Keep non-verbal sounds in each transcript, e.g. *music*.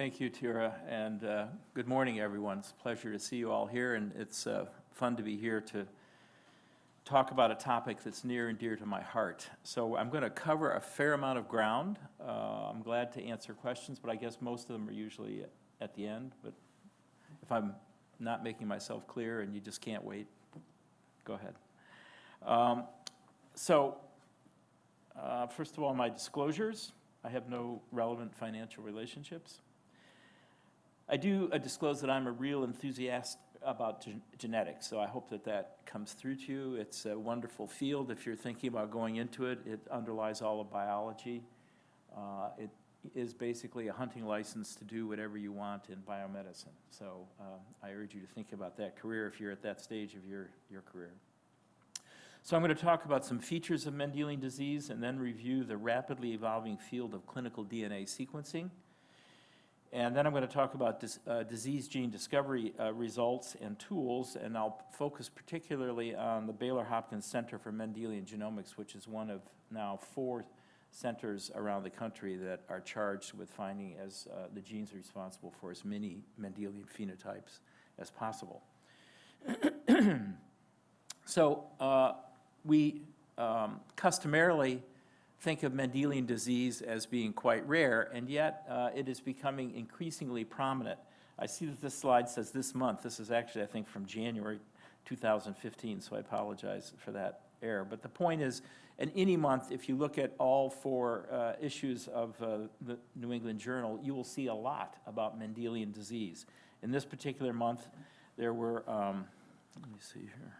Thank you, Tira, and uh, good morning, everyone. It's a pleasure to see you all here, and it's uh, fun to be here to talk about a topic that's near and dear to my heart. So I'm going to cover a fair amount of ground. Uh, I'm glad to answer questions, but I guess most of them are usually at the end. But if I'm not making myself clear and you just can't wait, go ahead. Um, so uh, first of all, my disclosures. I have no relevant financial relationships. I do uh, disclose that I'm a real enthusiast about gen genetics, so I hope that that comes through to you. It's a wonderful field. If you're thinking about going into it, it underlies all of biology. Uh, it is basically a hunting license to do whatever you want in biomedicine. So uh, I urge you to think about that career if you're at that stage of your, your career. So I'm going to talk about some features of Mendelian disease and then review the rapidly evolving field of clinical DNA sequencing. And then I'm going to talk about dis, uh, disease gene discovery uh, results and tools, and I'll focus particularly on the Baylor Hopkins Center for Mendelian Genomics, which is one of now four centers around the country that are charged with finding as uh, the genes responsible for as many Mendelian phenotypes as possible. *clears throat* so uh, we um, customarily think of Mendelian disease as being quite rare, and yet uh, it is becoming increasingly prominent. I see that this slide says this month. This is actually, I think, from January 2015, so I apologize for that error. But the point is, in any month, if you look at all four uh, issues of uh, the New England Journal, you will see a lot about Mendelian disease. In this particular month, there were, um, let me see here.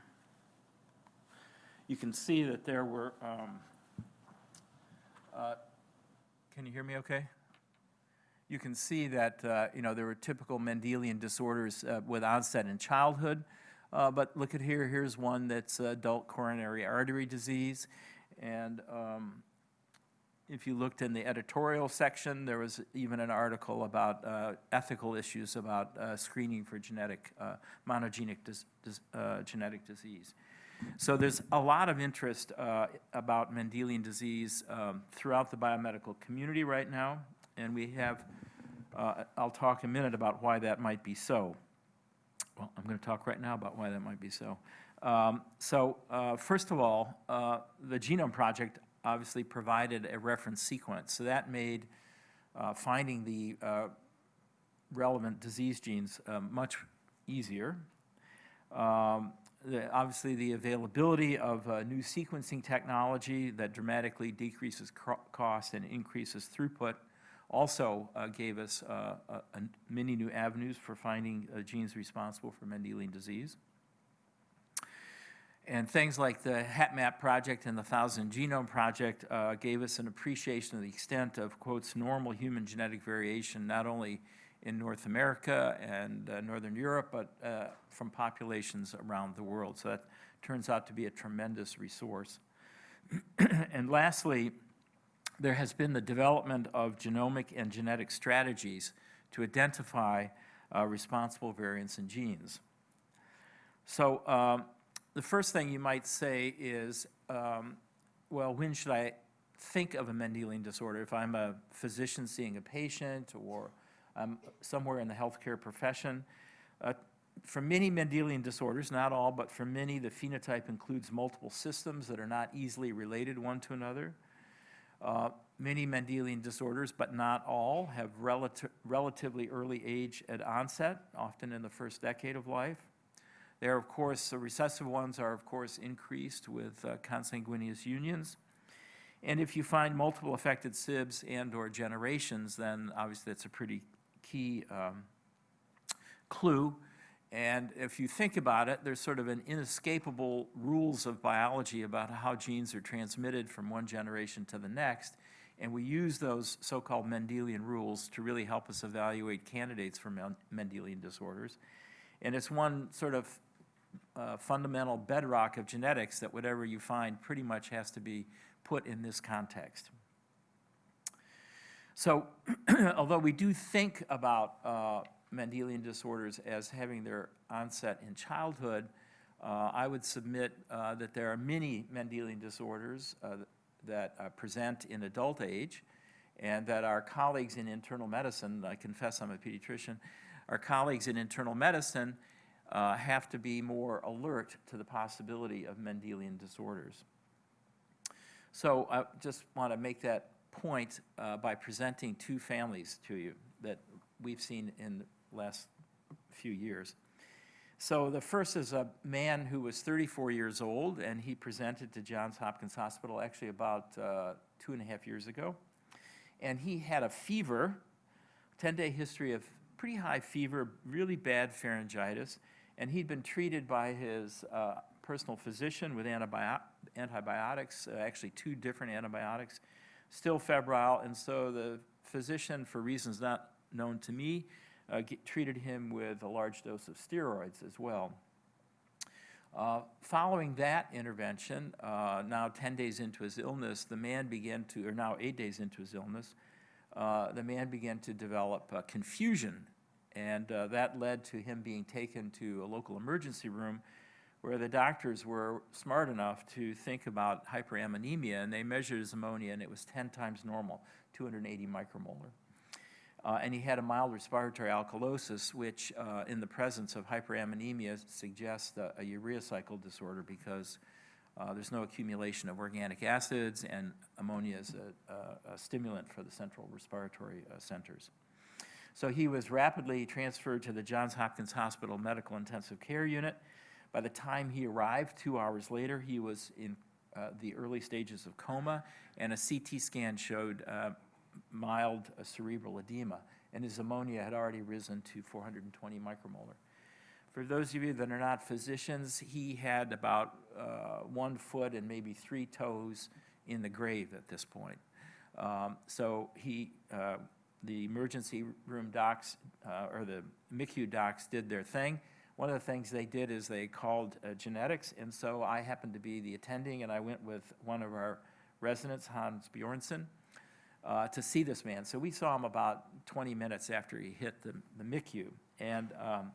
You can see that there were um, uh, can you hear me okay? You can see that, uh, you know, there were typical Mendelian disorders uh, with onset in childhood, uh, but look at here, here's one that's adult coronary artery disease, and um, if you looked in the editorial section, there was even an article about uh, ethical issues about uh, screening for genetic, uh, monogenic dis dis genetic disease. So there's a lot of interest uh, about Mendelian disease um, throughout the biomedical community right now, and we have, uh, I'll talk a minute about why that might be so. Well, I'm going to talk right now about why that might be so. Um, so uh, first of all, the Genome Project obviously provided a reference sequence, so that made finding the relevant disease genes much easier. Um, the, obviously the availability of uh, new sequencing technology that dramatically decreases cost and increases throughput also uh, gave us uh, many new avenues for finding uh, genes responsible for Mendelian disease. And things like the HapMap project and the Thousand Genome Project uh, gave us an appreciation of the extent of, quotes, normal human genetic variation, not only in North America and uh, Northern Europe, but uh, from populations around the world. So that turns out to be a tremendous resource. *clears throat* and lastly, there has been the development of genomic and genetic strategies to identify uh, responsible variants in genes. So um, the first thing you might say is, um, well, when should I think of a Mendelian disorder? If I'm a physician seeing a patient or um, somewhere in the healthcare profession. Uh, for many Mendelian disorders, not all, but for many, the phenotype includes multiple systems that are not easily related one to another. Uh, many Mendelian disorders, but not all, have relati relatively early age at onset, often in the first decade of life. There, are, of course, the recessive ones are, of course, increased with uh, consanguineous unions. And if you find multiple affected SIBs and or generations, then obviously that's a pretty key um, clue. And if you think about it, there's sort of an inescapable rules of biology about how genes are transmitted from one generation to the next. And we use those so-called Mendelian rules to really help us evaluate candidates for Mendelian disorders. And it's one sort of uh, fundamental bedrock of genetics that whatever you find pretty much has to be put in this context. So *clears throat* although we do think about uh, Mendelian disorders as having their onset in childhood, uh, I would submit uh, that there are many Mendelian disorders uh, that uh, present in adult age, and that our colleagues in internal medicine, I confess I'm a pediatrician, our colleagues in internal medicine uh, have to be more alert to the possibility of Mendelian disorders. So I just want to make that point uh, by presenting two families to you that we've seen in the last few years. So the first is a man who was 34 years old, and he presented to Johns Hopkins Hospital actually about uh, two and a half years ago. And he had a fever, 10-day history of pretty high fever, really bad pharyngitis, and he'd been treated by his uh, personal physician with antibio- antibiotics, uh, actually two different antibiotics, still febrile, and so the physician, for reasons not known to me, uh, get- treated him with a large dose of steroids as well. Uh, Following that intervention, uh, now 10 days into his illness, the man began to, or now eight days into his illness, uh, the man began to develop uh, confusion, and uh, that led to him being taken to a local emergency room where the doctors were smart enough to think about hyperammonemia, and they measured his ammonia, and it was 10 times normal, 280 micromolar. Uh, and he had a mild respiratory alkalosis, which uh, in the presence of hyperammonemia suggests a, a urea cycle disorder because uh, there's no accumulation of organic acids and ammonia is a, a, a stimulant for the central respiratory uh, centers. So he was rapidly transferred to the Johns Hopkins Hospital Medical Intensive Care Unit. By the time he arrived, two hours later, he was in uh, the early stages of coma, and a CT scan showed uh, mild uh, cerebral edema, and his ammonia had already risen to 420 micromolar. For those of you that are not physicians, he had about uh, one foot and maybe three toes in the grave at this point. Um, So he, uh, the emergency room docs, uh, or the MICU docs did their thing. One of the things they did is they called uh, genetics, and so I happened to be the attending, and I went with one of our residents, Hans Bjornsson, uh, to see this man. So we saw him about 20 minutes after he hit the, the MICU. And um,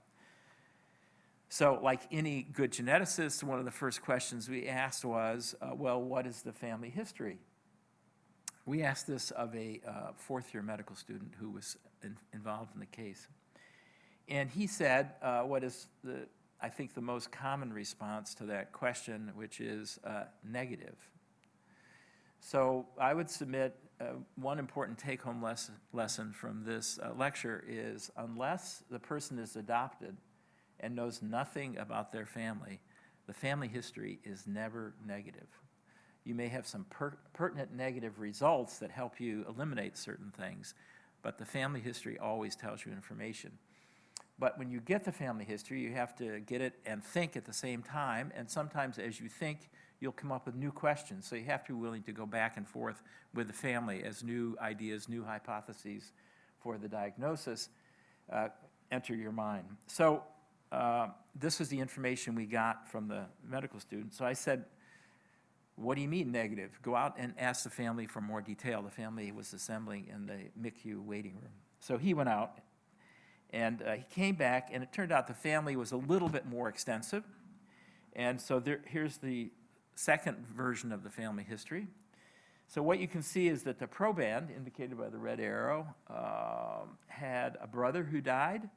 so like any good geneticist, one of the first questions we asked was, uh, well, what is the family history? We asked this of a uh, fourth-year medical student who was in- involved in the case. And he said uh, what is, the, I think, the most common response to that question, which is uh, negative. So I would submit uh, one important take-home lesson, lesson from this uh, lecture is unless the person is adopted and knows nothing about their family, the family history is never negative. You may have some per- pertinent negative results that help you eliminate certain things, but the family history always tells you information. But when you get the family history, you have to get it and think at the same time, and sometimes as you think, you'll come up with new questions. So you have to be willing to go back and forth with the family as new ideas, new hypotheses for the diagnosis uh, enter your mind. So uh, this is the information we got from the medical student. So I said, what do you mean negative? Go out and ask the family for more detail. The family was assembling in the MICU waiting room. So he went out and uh, he came back, and it turned out the family was a little bit more extensive. And so there, here's the second version of the family history. So what you can see is that the proband, indicated by the red arrow, um, had a brother who died,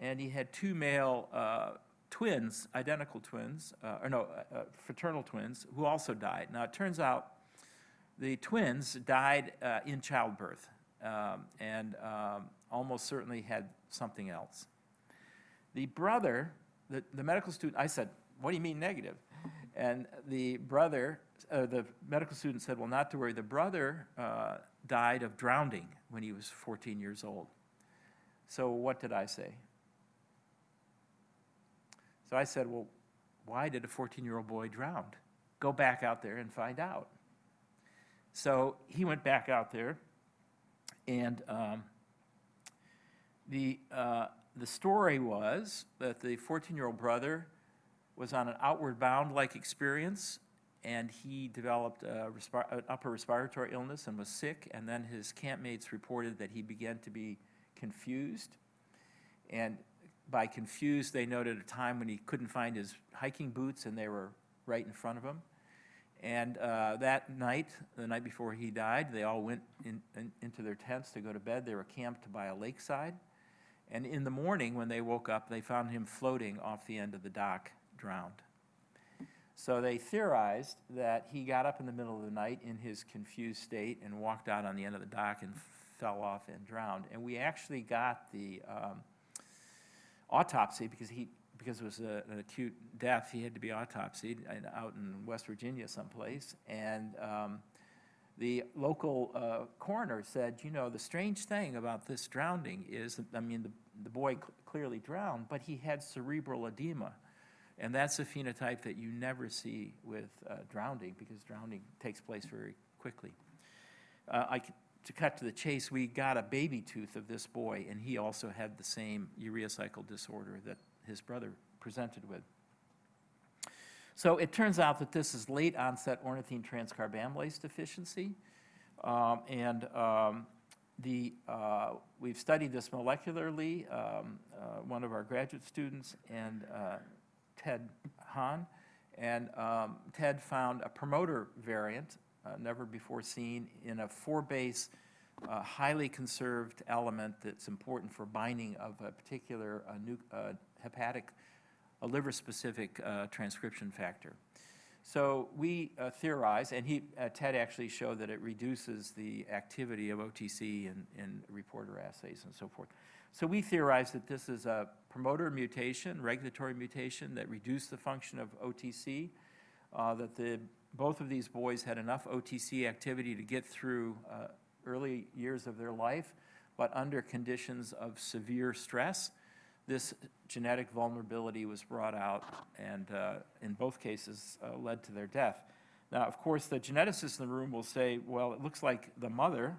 and he had two male uh, twins, identical twins, uh, or no, uh, uh, fraternal twins, who also died. Now, it turns out the twins died uh, in childbirth um, and um, almost certainly had something else. The brother, the, the medical student, I said, what do you mean negative? And the brother, uh, the medical student said, well, not to worry. The brother uh, died of drowning when he was 14 years old. So what did I say? So I said, well, why did a 14-year-old boy drown? Go back out there and find out. So he went back out there, and um, the, uh, the story was that the 14-year-old brother was on an outward bound-like experience, and he developed an upper respiratory illness and was sick, and then his campmates reported that he began to be confused. And by confused, they noted a time when he couldn't find his hiking boots, and they were right in front of him. And uh, that night, the night before he died, they all went in, in, into their tents to go to bed. They were camped by a lakeside. And in the morning, when they woke up, they found him floating off the end of the dock, drowned. So they theorized that he got up in the middle of the night in his confused state and walked out on the end of the dock and fell off and drowned. And we actually got the um, autopsy because he because it was a, an acute death, he had to be autopsied out in West Virginia someplace. And um, the local uh, coroner said, you know, the strange thing about this drowning is, I mean, the, the boy cl clearly drowned, but he had cerebral edema. And that's a phenotype that you never see with uh, drowning because drowning takes place very quickly. Uh, I, to cut to the chase, we got a baby tooth of this boy, and he also had the same urea cycle disorder that his brother presented with. So it turns out that this is late onset ornithine transcarbamylase deficiency. Um, and um, the, uh, we've studied this molecularly. Um, uh, one of our graduate students and uh, Ted Hahn. And um, Ted found a promoter variant, uh, never before seen, in a four base, uh, highly conserved element that's important for binding of a particular uh, hepatic, a liver-specific uh, transcription factor. So we uh, theorize, and he, uh, Ted actually showed that it reduces the activity of OTC in, in reporter assays and so forth. So we theorize that this is a promoter mutation, regulatory mutation that reduced the function of OTC, uh, that the, both of these boys had enough OTC activity to get through uh, early years of their life, but under conditions of severe stress, this genetic vulnerability was brought out and uh, in both cases uh, led to their death. Now, of course, the geneticist in the room will say, well, it looks like the mother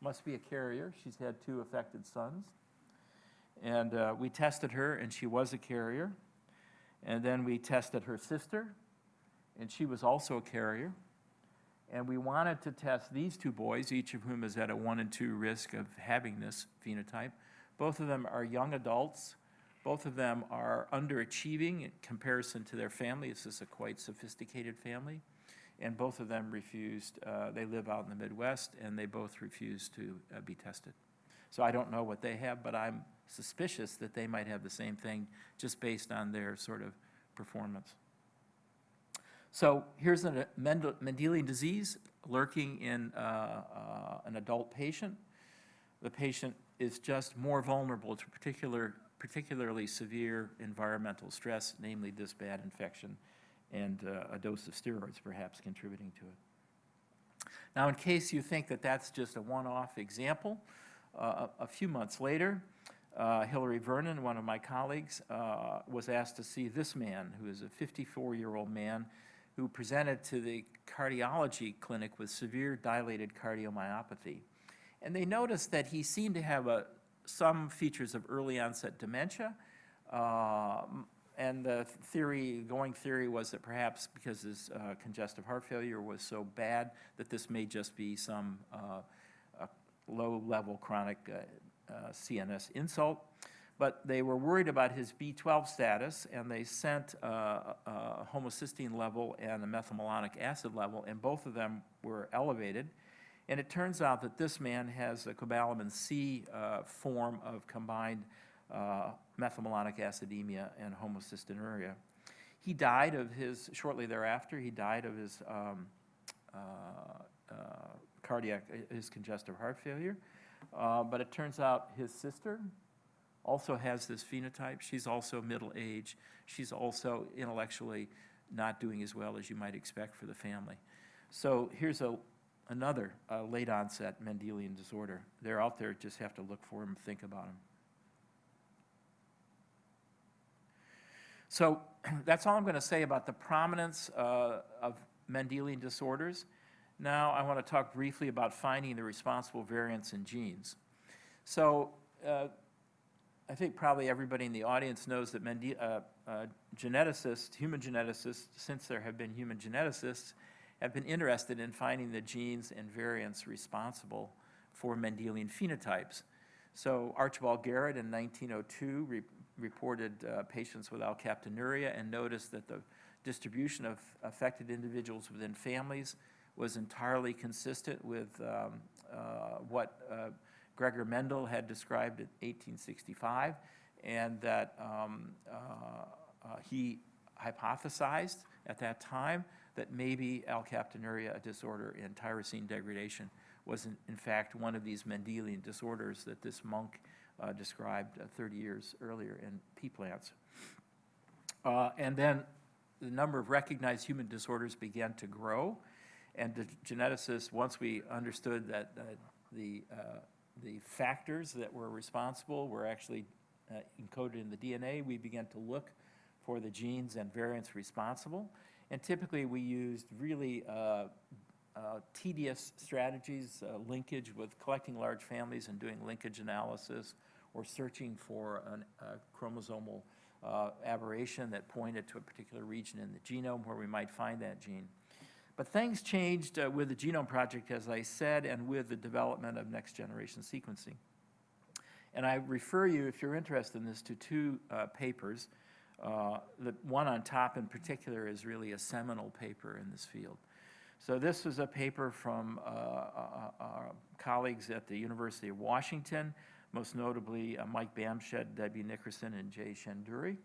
must be a carrier. She's had two affected sons. And uh, we tested her, and she was a carrier. And then we tested her sister, and she was also a carrier. And we wanted to test these two boys, each of whom is at a 1 in 2 risk of having this phenotype. Both of them are young adults both of them are underachieving in comparison to their family. This is a quite sophisticated family. And both of them refused, uh, they live out in the Midwest, and they both refused to uh, be tested. So I don't know what they have, but I'm suspicious that they might have the same thing just based on their sort of performance. So here's a Mendelian disease lurking in uh, uh, an adult patient. The patient is just more vulnerable to particular particularly severe environmental stress, namely this bad infection, and uh, a dose of steroids perhaps contributing to it. Now, in case you think that that's just a one-off example, uh, a few months later, uh, Hilary Vernon, one of my colleagues, uh, was asked to see this man, who is a 54-year-old man who presented to the cardiology clinic with severe dilated cardiomyopathy. And they noticed that he seemed to have a some features of early onset dementia. Uh, and the theory, going theory was that perhaps because his uh, congestive heart failure was so bad that this may just be some uh, low-level chronic uh, uh, CNS insult. But they were worried about his B12 status, and they sent a homocysteine level and a methylmalonic acid level, and both of them were elevated. And it turns out that this man has a cobalamin C uh, form of combined uh, methylmalonic acidemia and homocystinuria. He died of his, shortly thereafter, he died of his um, uh, uh cardiac, his congestive heart failure. Uh, but it turns out his sister also has this phenotype. She's also middle age. She's also intellectually not doing as well as you might expect for the family. So here's a another uh, late onset Mendelian disorder. They're out there, just have to look for them, think about them. So *clears throat* that's all I'm going to say about the prominence uh, of Mendelian disorders. Now I want to talk briefly about finding the responsible variants in genes. So uh, I think probably everybody in the audience knows that Mende uh, uh, geneticists, human geneticists, since there have been human geneticists, have been interested in finding the genes and variants responsible for Mendelian phenotypes. So Archibald Garrod in 1902 re reported uh, patients with alkaptonuria and noticed that the distribution of affected individuals within families was entirely consistent with um, uh, what uh, Gregor Mendel had described in 1865, and that um, uh, uh, he hypothesized at that time that maybe alkaptonuria, a disorder in tyrosine degradation, was in, in fact one of these Mendelian disorders that this monk uh, described uh, 30 years earlier in pea plants. Uh, and then the number of recognized human disorders began to grow, and the geneticists, once we understood that uh, the, uh, the factors that were responsible were actually uh, encoded in the DNA, we began to look for the genes and variants responsible. And typically, we used really uh, uh, tedious strategies, uh, linkage with collecting large families and doing linkage analysis, or searching for an- a chromosomal uh, aberration that pointed to a particular region in the genome where we might find that gene. But things changed uh, with the Genome Project, as I said, and with the development of next-generation sequencing. And I refer you, if you're interested in this, to two uh, papers. Uh, The one on top in particular is really a seminal paper in this field. So this was a paper from uh, uh, our colleagues at the University of Washington, most notably uh, Mike Bamshad, Debbie Nickerson, and Jay Shendure.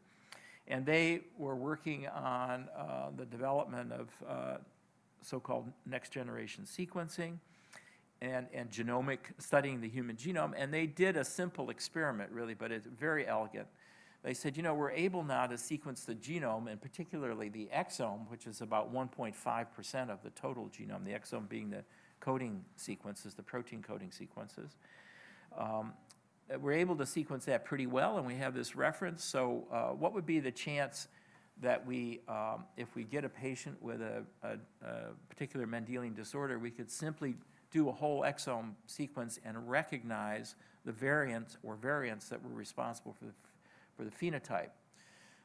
And they were working on uh, the development of uh, so-called next-generation sequencing and, and genomic, studying the human genome. And they did a simple experiment, really, but it's very elegant. They said, you know, we're able now to sequence the genome, and particularly the exome, which is about 1.5% of the total genome, the exome being the coding sequences, the protein coding sequences. Um, we're able to sequence that pretty well, and we have this reference. So uh, what would be the chance that we, um, if we get a patient with a, a, a particular Mendelian disorder, we could simply do a whole exome sequence and recognize the variant or variants that were responsible for the, for the phenotype.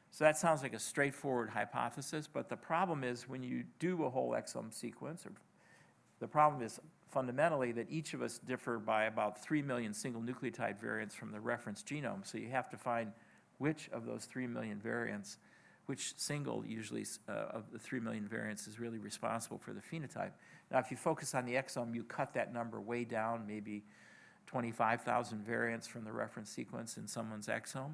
So that sounds like a straightforward hypothesis, but the problem is when you do a whole exome sequence, or the problem is fundamentally that each of us differ by about 3 million single nucleotide variants from the reference genome. So you have to find which of those 3 million variants, which single usually uh, of the 3 million variants is really responsible for the phenotype. Now, if you focus on the exome, you cut that number way down, maybe 25,000 variants from the reference sequence in someone's exome,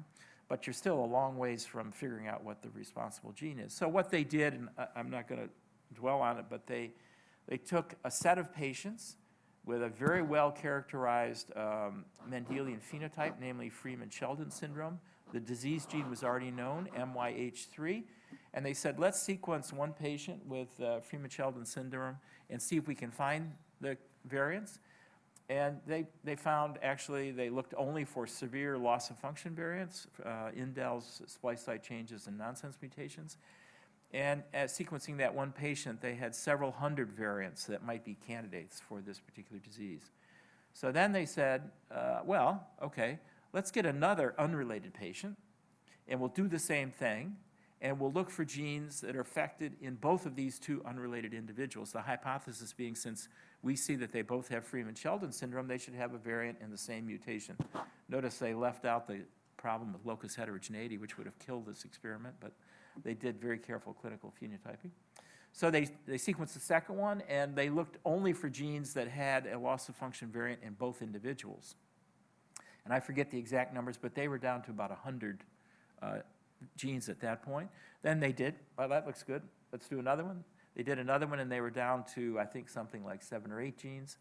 but you're still a long ways from figuring out what the responsible gene is. So what they did, and I'm not going to dwell on it, but they, they took a set of patients with a very well-characterized um, Mendelian phenotype, namely Freeman-Sheldon syndrome. The disease gene was already known, MYH3, and they said, let's sequence one patient with uh, Freeman-Sheldon syndrome and see if we can find the variants. And they, they found, actually, they looked only for severe loss of function variants, uh, indels, splice site changes, and nonsense mutations. And at sequencing that one patient, they had several hundred variants that might be candidates for this particular disease. So then they said, uh, well, okay, let's get another unrelated patient, and we'll do the same thing, and we'll look for genes that are affected in both of these two unrelated individuals. The hypothesis being since we see that they both have Freeman-Sheldon syndrome, they should have a variant in the same mutation. Notice they left out the problem with locus heterogeneity, which would have killed this experiment, but they did very careful clinical phenotyping. So they, they sequenced the second one, and they looked only for genes that had a loss of function variant in both individuals. And I forget the exact numbers, but they were down to about 100 uh, genes at that point. Then they did, well, that looks good, let's do another one. They did another one, and they were down to, I think, something like seven or eight genes.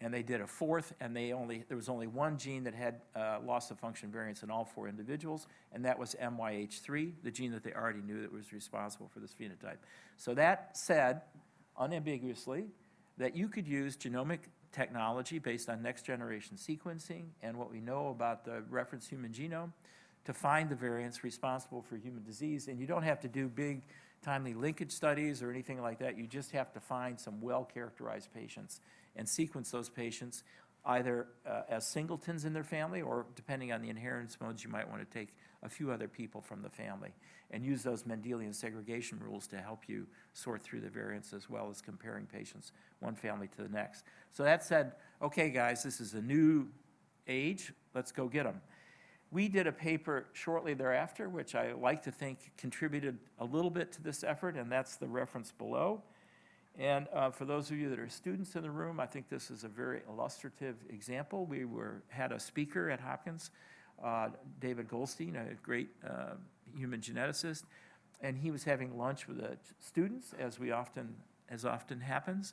And they did a fourth, and they only, there was only one gene that had uh, loss of function variants in all four individuals, and that was MYH3, the gene that they already knew that was responsible for this phenotype. So that said, unambiguously, that you could use genomic technology based on next-generation sequencing and what we know about the reference human genome to find the variants responsible for human disease. And you don't have to do big timely linkage studies or anything like that. You just have to find some well-characterized patients and sequence those patients either uh, as singletons in their family or depending on the inheritance modes, you might want to take a few other people from the family and use those Mendelian segregation rules to help you sort through the variants as well as comparing patients one family to the next. So that said, okay, guys, this is a new age. Let's go get them. We did a paper shortly thereafter, which I like to think contributed a little bit to this effort, and that's the reference below. And uh, for those of you that are students in the room, I think this is a very illustrative example. We were, had a speaker at Hopkins, uh, David Goldstein, a great uh, human geneticist, and he was having lunch with the students, as we often, as often happens.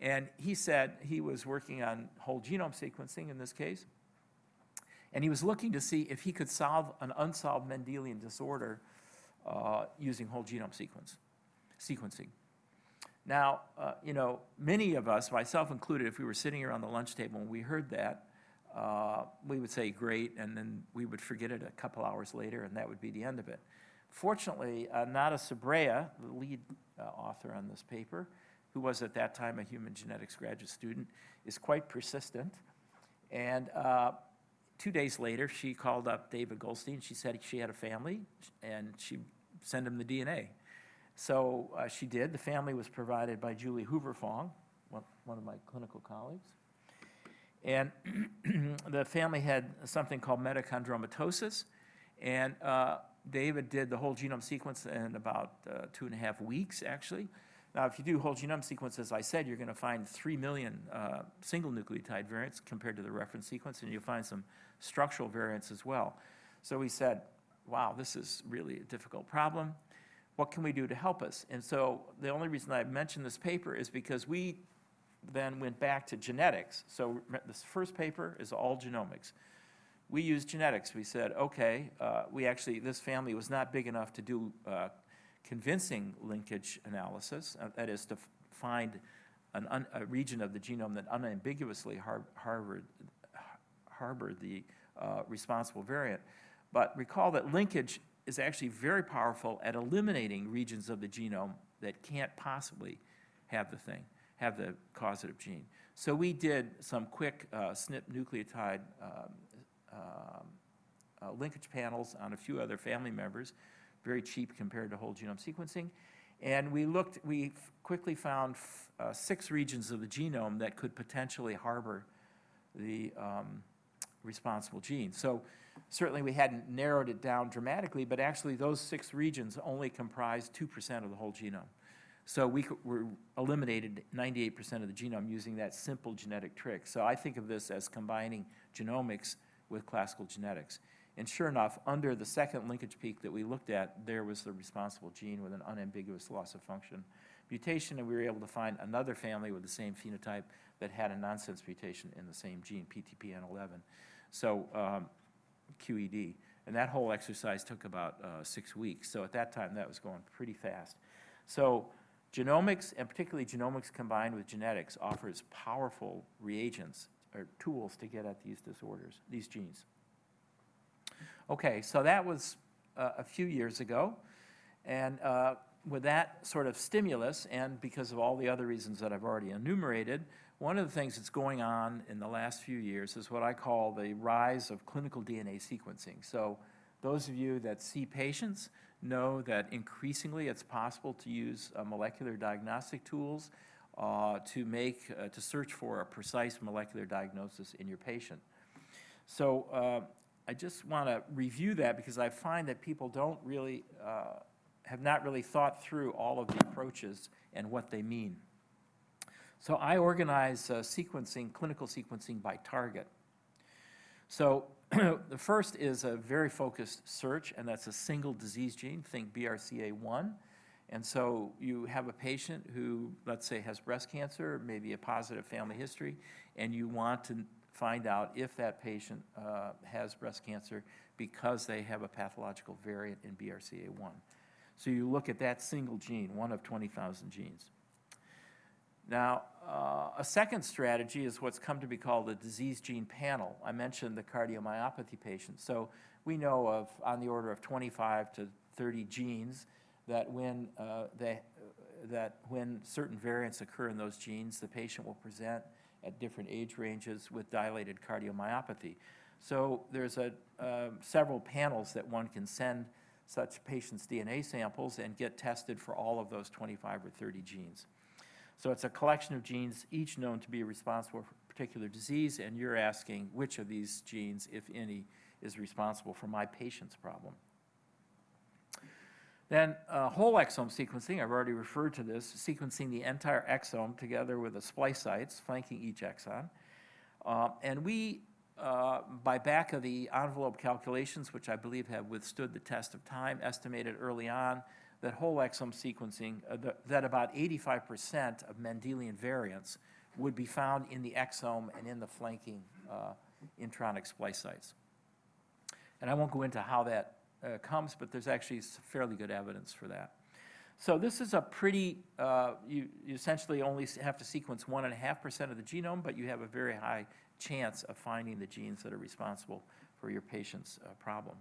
And he said he was working on whole genome sequencing in this case, and he was looking to see if he could solve an unsolved Mendelian disorder uh, using whole genome sequence, sequencing. Now, uh, you know, many of us, myself included, if we were sitting around the lunch table and we heard that, uh, we would say, great, and then we would forget it a couple hours later, and that would be the end of it. Fortunately, uh, Nara Sobreira, the lead uh, author on this paper, who was at that time a human genetics graduate student, is quite persistent. And uh, two days later, she called up David Goldstein. She said she had a family, and she sent him the DNA. So uh, she did. The family was provided by Julie Hoover Fong, one, of my clinical colleagues. And *clears throat* the family had something called metachondromatosis, and uh, David did the whole genome sequence in about uh, two and a half weeks, actually. Now, if you do whole genome sequence, as I said, you're going to find 3 million uh, single nucleotide variants compared to the reference sequence, and you'll find some structural variants as well. So we said, wow, this is really a difficult problem. What can we do to help us? And so the only reason I mentioned this paper is because we then went back to genetics. So this first paper is all genomics. We used genetics. We said, okay, uh, we actually, this family was not big enough to do uh, convincing linkage analysis, uh, that is to find an a region of the genome that unambiguously har harbored, harbored the uh, responsible variant. But recall that linkage is actually very powerful at eliminating regions of the genome that can't possibly have the thing, have the causative gene. So we did some quick uh, SNP nucleotide um, um, uh, linkage panels on a few other family members, very cheap compared to whole genome sequencing. And we looked, we quickly found uh, six regions of the genome that could potentially harbor the um, responsible gene. So certainly we hadn't narrowed it down dramatically, but actually those six regions only comprised 2% of the whole genome. So we were eliminated 98% of the genome using that simple genetic trick. So I think of this as combining genomics with classical genetics. And sure enough, under the second linkage peak that we looked at, there was the responsible gene with an unambiguous loss of function mutation, and we were able to find another family with the same phenotype that had a nonsense mutation in the same gene, PTPN11. So um, QED. And that whole exercise took about uh, six weeks. So at that time, that was going pretty fast. So genomics, and particularly genomics combined with genetics, offers powerful reagents or tools to get at these disorders, these genes. Okay, so that was uh, a few years ago. And uh, with that sort of stimulus, and because of all the other reasons that I've already enumerated, one of the things that's going on in the last few years is what I call the rise of clinical DNA sequencing. So those of you that see patients know that increasingly it's possible to use uh, molecular diagnostic tools uh, to make, uh, to search for a precise molecular diagnosis in your patient. So uh, I just want to review that because I find that people don't really, uh, have not really thought through all of the approaches and what they mean. So I organize uh, sequencing, clinical sequencing by target. So *clears throat* the first is a very focused search, and that's a single disease gene, think BRCA1. And so you have a patient who, let's say, has breast cancer, maybe a positive family history, and you want to find out if that patient uh, has breast cancer because they have a pathological variant in BRCA1. So you look at that single gene, one of 20,000 genes. Now, uh, a second strategy is what's come to be called a disease gene panel. I mentioned the cardiomyopathy patients. So we know of on the order of 25 to 30 genes that when, uh, they, that when certain variants occur in those genes, the patient will present at different age ranges with dilated cardiomyopathy. So there's a, uh, several panels that one can send such patients' DNA samples and get tested for all of those 25 or 30 genes. So it's a collection of genes, each known to be responsible for a particular disease, and you're asking which of these genes, if any, is responsible for my patient's problem. Then uh, whole exome sequencing, I've already referred to this, sequencing the entire exome together with the splice sites flanking each exon. Uh, and we, uh, by back of the envelope calculations, which I believe have withstood the test of time, estimated early on that whole exome sequencing, uh, the, that about 85% of Mendelian variants would be found in the exome and in the flanking uh, intronic splice sites. And I won't go into how that uh, comes, but there's actually fairly good evidence for that. So this is a pretty, uh, you, you, essentially only have to sequence one and a half percent of the genome, but you have a very high chance of finding the genes that are responsible for your patient's uh, problem.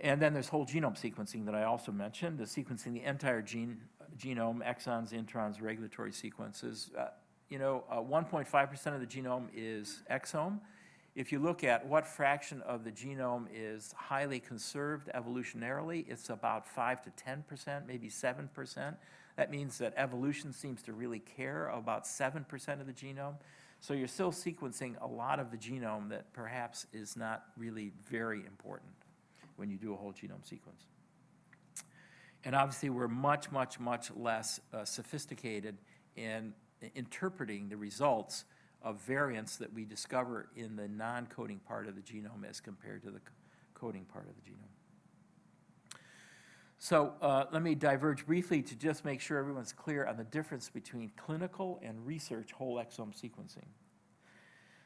And then there's whole genome sequencing that I also mentioned, the sequencing the entire gene, genome, exons, introns, regulatory sequences. Uh, you know, 1.5% uh, of the genome is exome. If you look at what fraction of the genome is highly conserved evolutionarily, it's about 5 to 10%, maybe 7%. That means that evolution seems to really care about 7% of the genome. So you're still sequencing a lot of the genome that perhaps is not really very important when you do a whole genome sequence. And obviously, we're much, much, much less uh, sophisticated in interpreting the results of variants that we discover in the non-coding part of the genome as compared to the coding part of the genome. So uh, let me diverge briefly to just make sure everyone's clear on the difference between clinical and research whole exome sequencing.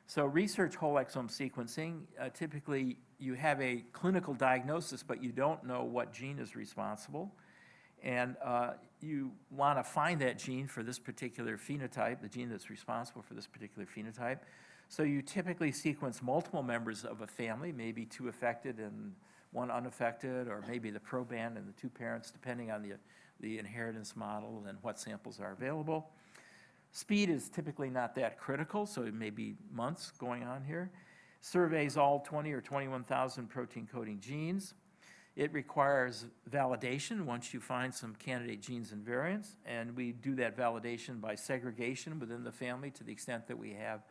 So research whole exome sequencing, uh, typically you have a clinical diagnosis, but you don't know what gene is responsible. And uh, you want to find that gene for this particular phenotype, the gene that's responsible for this particular phenotype. So you typically sequence multiple members of a family, maybe two affected and one unaffected, or maybe the proband and the two parents, depending on the, the inheritance model and what samples are available. Speed is typically not that critical, so it may be months going on here. Surveys all 20 or 21,000 protein coding genes. It requires validation once you find some candidate genes and variants, and we do that validation by segregation within the family to the extent that we have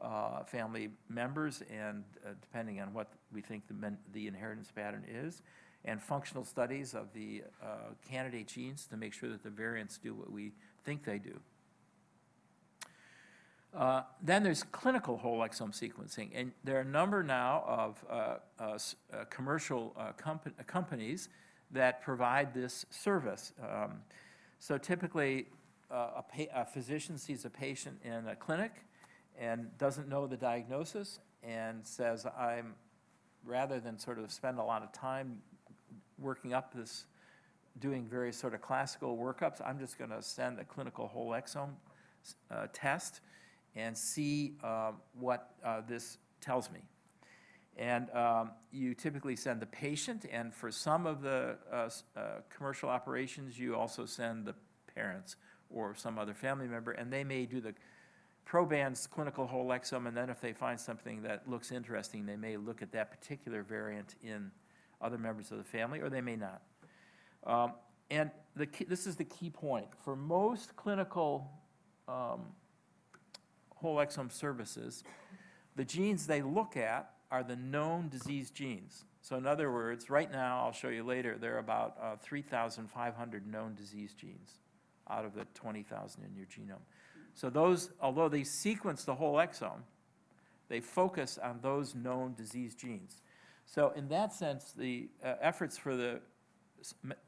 uh, family members and uh, depending on what we think the, the, inheritance pattern is, and functional studies of the uh, candidate genes to make sure that the variants do what we think they do. Uh, then there's clinical whole exome sequencing, and there are a number now of uh, uh, uh commercial uh, comp companies that provide this service. Um, so typically, a, a, physician sees a patient in a clinic and doesn't know the diagnosis and says, I'm, rather than sort of spend a lot of time working up this, doing various sort of classical workups, I'm just going to send a clinical whole exome test and see uh, what uh, this tells me. And um, you typically send the patient, and for some of the uh, uh, commercial operations, you also send the parents or some other family member, and they may do the proband's clinical whole exome, and then if they find something that looks interesting, they may look at that particular variant in other members of the family, or they may not. Um, and the key, this is the key point. For most clinical um, whole exome services, the genes they look at are the known disease genes. So in other words, right now, I'll show you later, there are about uh, 3,500 known disease genes out of the 20,000 in your genome. So those, although they sequence the whole exome, they focus on those known disease genes. So in that sense, the uh, efforts for the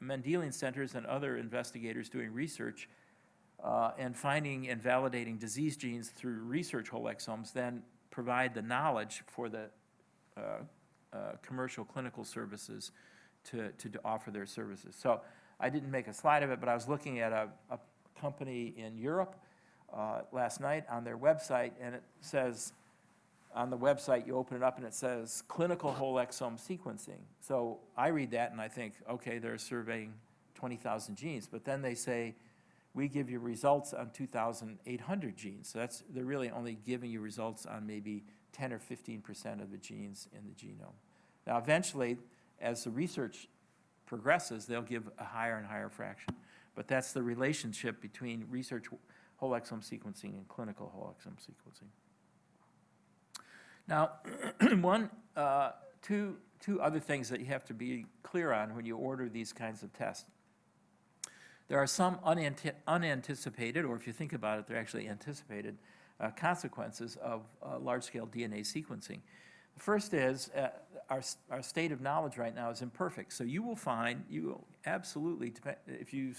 Mendelian centers and other investigators doing research uh, and finding and validating disease genes through research whole exomes then provide the knowledge for the uh, uh, commercial clinical services to, to, to, offer their services. So I didn't make a slide of it, but I was looking at a, a company in Europe uh, last night on their website, and it says, on the website, you open it up and it says clinical whole exome sequencing. So I read that and I think, okay, they're surveying 20,000 genes, but then they say we give you results on 2,800 genes. So that's, they're really only giving you results on maybe 10 or 15% of the genes in the genome. Now, eventually, as the research progresses, they'll give a higher and higher fraction. But that's the relationship between research whole exome sequencing and clinical whole exome sequencing. Now, *clears throat* one, uh, two, two other things that you have to be clear on when you order these kinds of tests. There are some unanticipated, or if you think about it, they're actually anticipated, uh, consequences of uh, large-scale DNA sequencing. The first is, uh, our, our state of knowledge right now is imperfect. So you will find, you will absolutely, if you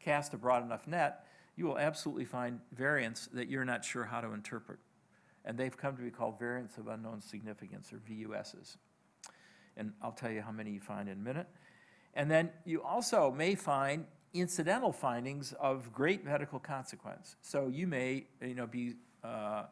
cast a broad enough net, you will absolutely find variants that you're not sure how to interpret. And they've come to be called variants of unknown significance, or VUSs. And I'll tell you how many you find in a minute. And then you also may find incidental findings of great medical consequence. So you may, you know, be, uh,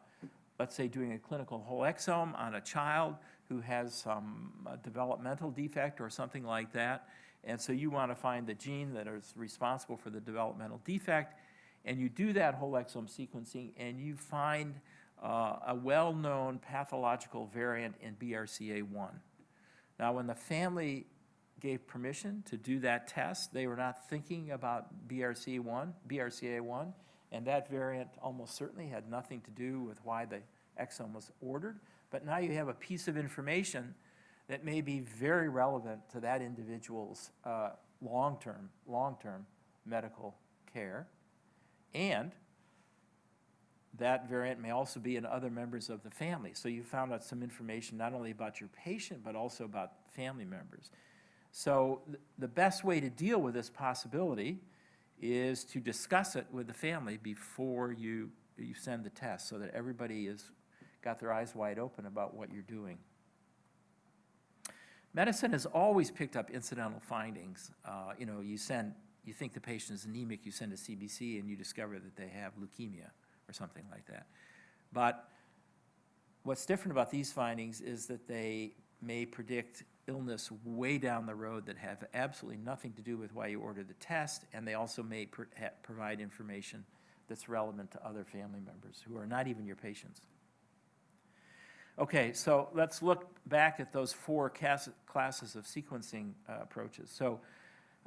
let's say, doing a clinical whole exome on a child who has some uh, developmental defect or something like that. And so you want to find the gene that is responsible for the developmental defect. And you do that whole exome sequencing and you find uh, a well-known pathological variant in BRCA1. Now, when the family gave permission to do that test, they were not thinking about BRCA1, BRCA1, and that variant almost certainly had nothing to do with why the exome was ordered. But now you have a piece of information that may be very relevant to that individual's uh, long-term, long-term medical care. And that variant may also be in other members of the family. So you found out some information not only about your patient, but also about family members. So th- the best way to deal with this possibility is to discuss it with the family before you, you send the test, so that everybody has got their eyes wide open about what you're doing. Medicine has always picked up incidental findings. Uh, You know, you send, you think the patient is anemic, you send a CBC, and you discover that they have leukemia or something like that. But what's different about these findings is that they may predict illness way down the road that have absolutely nothing to do with why you ordered the test, and they also may provide information that's relevant to other family members who are not even your patients. Okay, so let's look back at those four cas- classes of sequencing uh, approaches. So,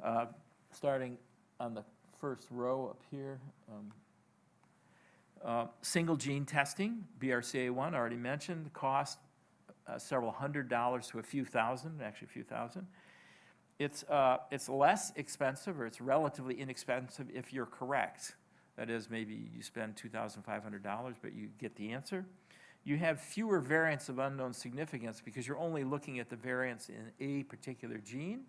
uh, starting on the first row up here, um, uh, Single gene testing, BRCA1, already mentioned, the cost uh, several hundred dollars to a few thousand, actually a few thousand. It's, uh, it's less expensive, or it's relatively inexpensive if you're correct. That is, maybe you spend $2,500, but you get the answer. You have fewer variants of unknown significance because you're only looking at the variants in a particular gene,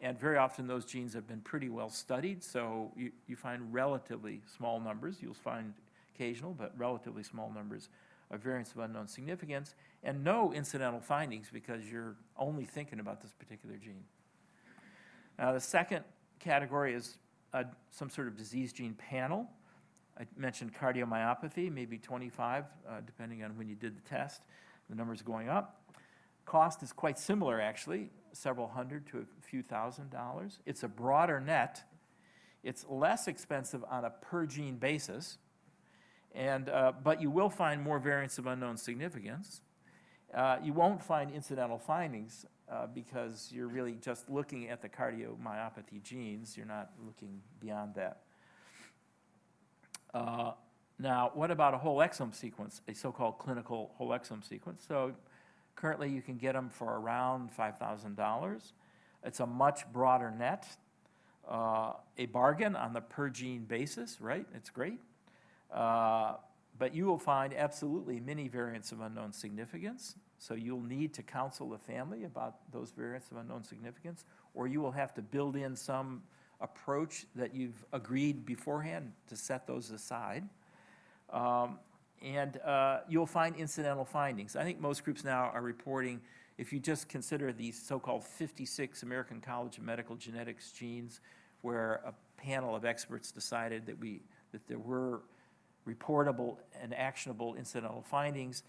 and very often those genes have been pretty well studied, so you, you find relatively small numbers. You'll find occasional, but relatively small numbers of variants of unknown significance, and no incidental findings because you're only thinking about this particular gene. Now, the second category is some sort of disease gene panel. I mentioned cardiomyopathy, maybe 25, uh, depending on when you did the test. The number's going up. Cost is quite similar, actually, several hundred to a few thousand dollars. It's a broader net. It's less expensive on a per-gene basis, and, uh, but you will find more variants of unknown significance. Uh, You won't find incidental findings uh, because you're really just looking at the cardiomyopathy genes. You're not looking beyond that. Uh, Now, what about a whole exome sequence, a so-called clinical whole exome sequence? So currently, you can get them for around $5,000. It's a much broader net, uh, a bargain on the per-gene basis, right? It's great. Uh, But you will find absolutely many variants of unknown significance, so you'll need to counsel the family about those variants of unknown significance, or you will have to build in some approach that you've agreed beforehand to set those aside. Um, And uh, you'll find incidental findings. I think most groups now are reporting, if you just consider these so-called 56 American College of Medical Genetics genes, where a panel of experts decided that we, that there were reportable and actionable incidental findings,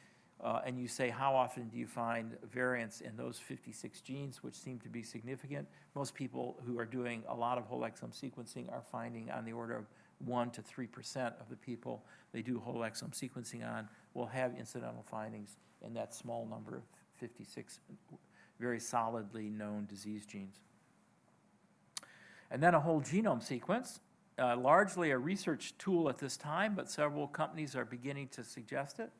uh, and you say, how often do you find variants in those 56 genes, which seem to be significant? Most people who are doing a lot of whole exome sequencing are finding on the order of 1 to 3% of the people they do whole exome sequencing on will have incidental findings in that small number of 56 very solidly known disease genes. And then a whole genome sequence, uh, largely a research tool at this time, but several companies are beginning to suggest it.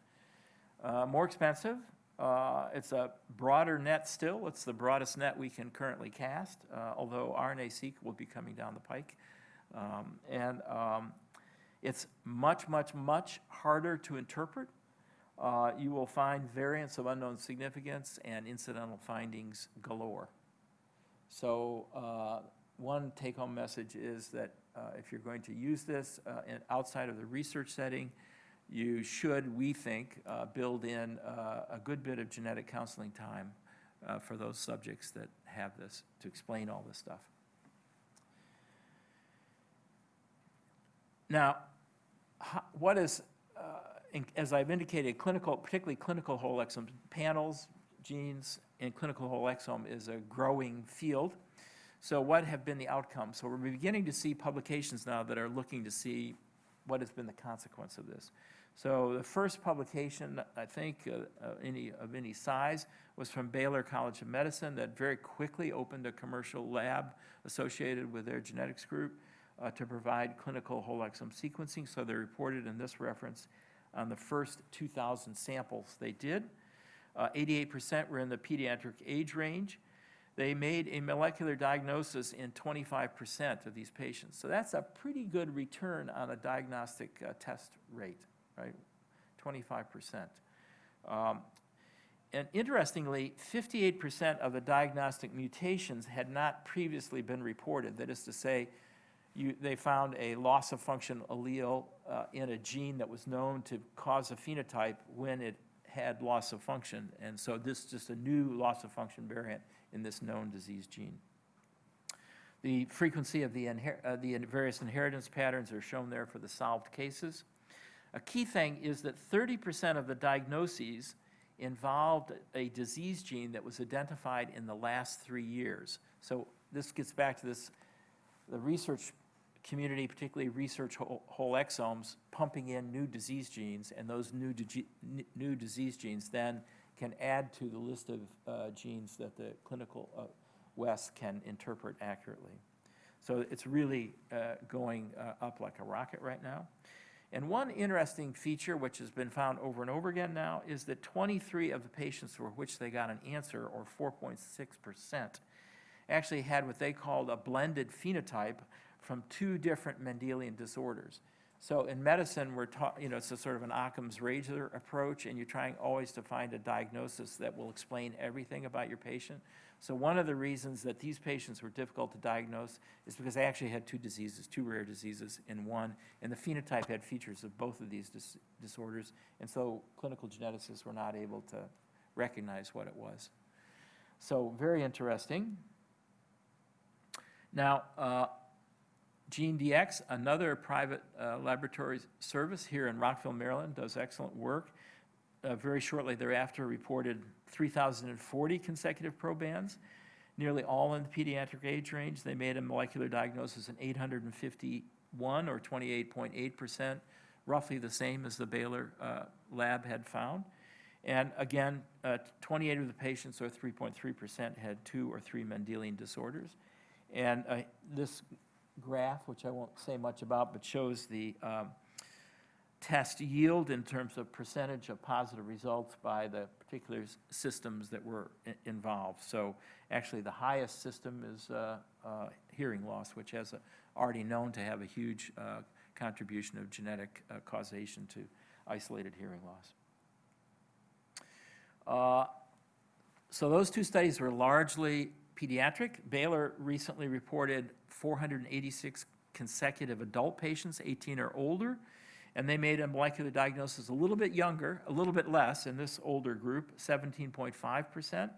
Uh, More expensive, Uh, It's a broader net still. It's the broadest net we can currently cast, uh, although RNA-seq will be coming down the pike. Um, And um, it's much, much, much harder to interpret. Uh, You will find variants of unknown significance and incidental findings galore. So uh, one take-home message is that uh, if you're going to use this uh, in- outside of the research setting, you should, we think, uh, build in uh, a good bit of genetic counseling time uh, for those subjects that have this, to explain all this stuff. Now, what is, uh, in- as I've indicated, clinical, particularly clinical whole exome panels, genes, and clinical whole exome is a growing field. So what have been the outcomes? So we're beginning to see publications now that are looking to see what has been the consequence of this. So the first publication, I think, uh, uh, any, of any size, was from Baylor College of Medicine that very quickly opened a commercial lab associated with their genetics group uh, to provide clinical whole exome sequencing. So they reported in this reference on the first 2,000 samples they did. Uh, 88% were in the pediatric age range. They made a molecular diagnosis in 25% of these patients. So that's a pretty good return on a diagnostic uh, test rate, right? 25%. Um, And interestingly, 58% of the diagnostic mutations had not previously been reported. That is to say, you, they found a loss of function allele uh, in a gene that was known to cause a phenotype when it had loss of function. And so this is just a new loss of function variant in this known disease gene. The frequency of the, uh, the various inheritance patterns are shown there for the solved cases. A key thing is that 30% of the diagnoses involved a disease gene that was identified in the last three years. So this gets back to this, the research community, particularly research whole, whole exomes, pumping in new disease genes, and those new, new disease genes then can add to the list of uh, genes that the clinical uh, West can interpret accurately. So it's really uh, going uh, up like a rocket right now. And one interesting feature, which has been found over and over again now, is that 23 of the patients for which they got an answer, or 4.6%, actually had what they called a blended phenotype from two different Mendelian disorders. So in medicine, we're taught, you know, it's a sort of an Occam's razor approach, and you're trying always to find a diagnosis that will explain everything about your patient. So one of the reasons that these patients were difficult to diagnose is because they actually had two diseases, two rare diseases in one, and the phenotype had features of both of these dis- disorders, and so clinical geneticists were not able to recognize what it was. So very interesting. Now, uh, GeneDx, another private uh, laboratory service here in Rockville, Maryland, does excellent work. Uh, Very shortly thereafter, reported 3,040 consecutive probands, nearly all in the pediatric age range. They made a molecular diagnosis in 851, or 28.8%, roughly the same as the Baylor uh, lab had found. And again, uh, 28 of the patients, or 3.3%, had two or three Mendelian disorders. And uh, this graph, which I won't say much about, but shows the um, test yield in terms of percentage of positive results by the particular systems that were involved. So actually, the highest system is uh, uh, hearing loss, which has a- already known to have a huge uh, contribution of genetic uh, causation to isolated hearing loss. Uh, So those two studies were largely pediatric. Baylor recently reported 486 consecutive adult patients, 18 or older, and they made a molecular diagnosis a little bit younger, a little bit less in this older group, 17.5%,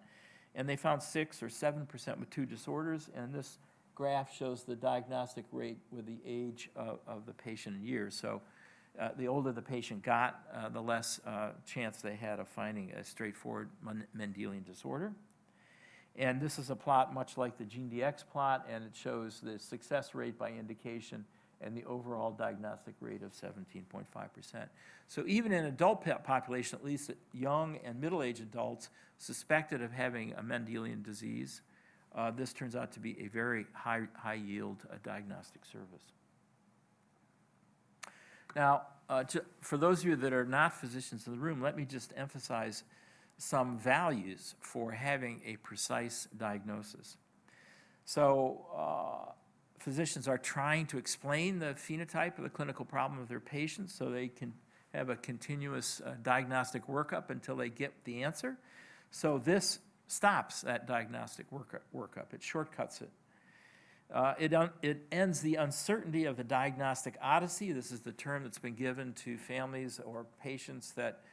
and they found 6 or 7% with two disorders, and this graph shows the diagnostic rate with the age of, of the patient in years. So uh, the older the patient got, uh, the less uh, chance they had of finding a straightforward Mendelian disorder. And this is a plot much like the GeneDx plot, and it shows the success rate by indication and the overall diagnostic rate of 17.5%. So even in adult po- population, at least young and middle-aged adults suspected of having a Mendelian disease, uh, this turns out to be a very high, high-yield uh, diagnostic service. Now, uh, ju- for those of you that are not physicians in the room, let me just emphasize some values for having a precise diagnosis. So uh, physicians are trying to explain the phenotype of the clinical problem of their patients so they can have a continuous uh, diagnostic workup until they get the answer. So this stops that diagnostic workup, workup. it shortcuts it. Uh, It, it ends the uncertainty of the diagnostic odyssey. This is the term that's been given to families or patients that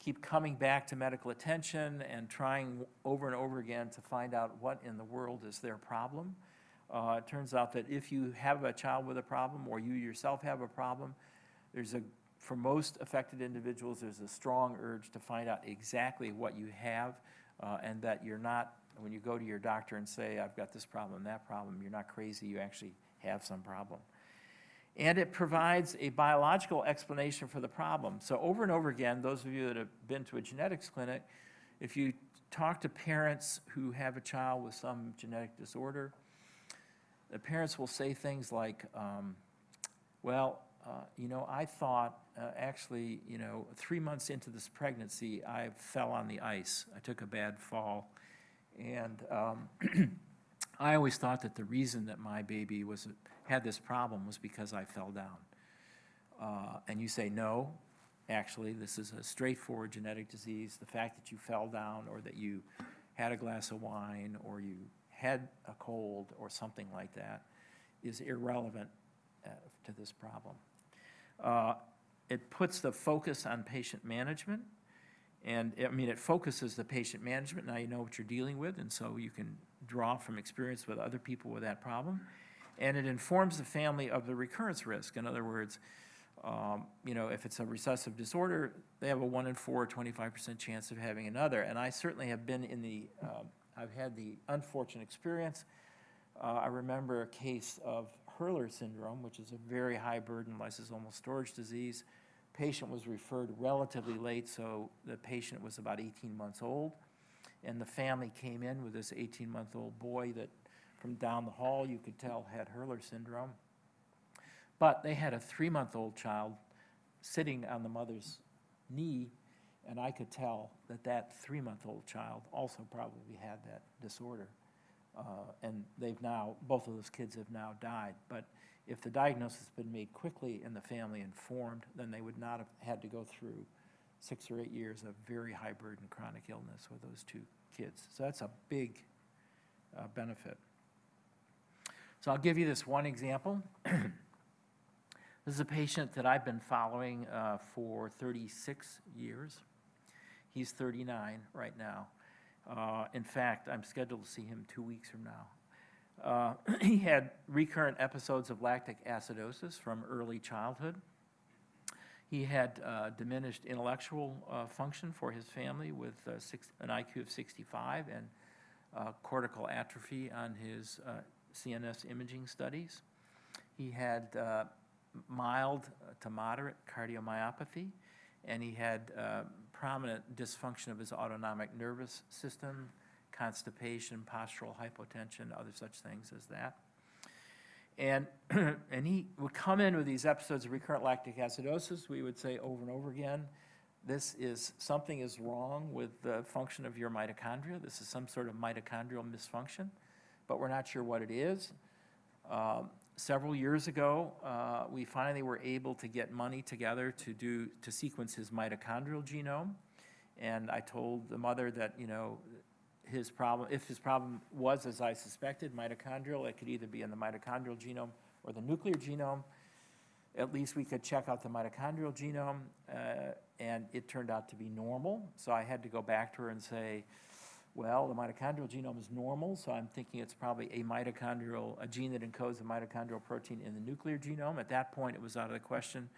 keep coming back to medical attention and trying over and over again to find out what in the world is their problem. Uh, It turns out that if you have a child with a problem, or you yourself have a problem, there's a, for most affected individuals, there's a strong urge to find out exactly what you have, uh, and that you're not, when you go to your doctor and say, I've got this problem, that problem, you're not crazy, you actually have some problem. And it provides a biological explanation for the problem. So over and over again, those of you that have been to a genetics clinic, if you talk to parents who have a child with some genetic disorder, the parents will say things like, um, well, uh, you know, I thought, uh, actually, you know, three months into this pregnancy, I fell on the ice. I took a bad fall. And um, *clears throat* I always thought that the reason that my baby was, had this problem was because I fell down. Uh, And you say, no, actually, this is a straightforward genetic disease. The fact that you fell down, or that you had a glass of wine, or you had a cold, or something like that, is irrelevant uh, to this problem. Uh, It puts the focus on patient management, and, I mean, it focuses the patient management, now you know what you're dealing with, and so you can draw from experience with other people with that problem. And it informs the family of the recurrence risk. In other words, um, you know, if it's a recessive disorder, they have a one in four, 25% chance of having another. And I certainly have been in the, um, I've had the unfortunate experience. Uh, I remember a case of Hurler syndrome, which is a very high burden lysosomal storage disease. Patient was referred relatively late, so the patient was about 18 months old. And the family came in with this 18-month-old boy that, from down the hall, you could tell had Hurler syndrome. But they had a three-month-old child sitting on the mother's knee, and I could tell that that three-month-old child also probably had that disorder. Uh, And they've now, both of those kids have now died. But if the diagnosis had been made quickly and the family informed, then they would not have had to go through six or eight years of very high burden chronic illness with those two kids. So that's a big uh, benefit. So I'll give you this one example. *clears throat* This is a patient that I've been following uh, for 36 years. He's 39 right now. Uh, In fact, I'm scheduled to see him two weeks from now. Uh, *clears throat* He had recurrent episodes of lactic acidosis from early childhood. He had uh, diminished intellectual uh, function for his family with uh, six- an IQ of 65 and uh, cortical atrophy on his uh, CNS imaging studies. He had mild to moderate cardiomyopathy, and he had prominent dysfunction of his autonomic nervous system, constipation, postural hypotension, other such things as that. And, *clears throat* and he would come in with these episodes of recurrent lactic acidosis. We would say over and over again, this is, something is wrong with the function of your mitochondria. This is some sort of mitochondrial misfunction, but we're not sure what it is. Um, Several years ago, uh, we finally were able to get money together to do, to sequence his mitochondrial genome. And I told the mother that, you know, his problem, if his problem was, as I suspected, mitochondrial, it could either be in the mitochondrial genome or the nuclear genome. At least we could check out the mitochondrial genome, uh, and it turned out to be normal. So I had to go back to her and say, well, the mitochondrial genome is normal, so I'm thinking it's probably a mitochondrial, a gene that encodes a mitochondrial protein in the nuclear genome. At that point, it was out of the question,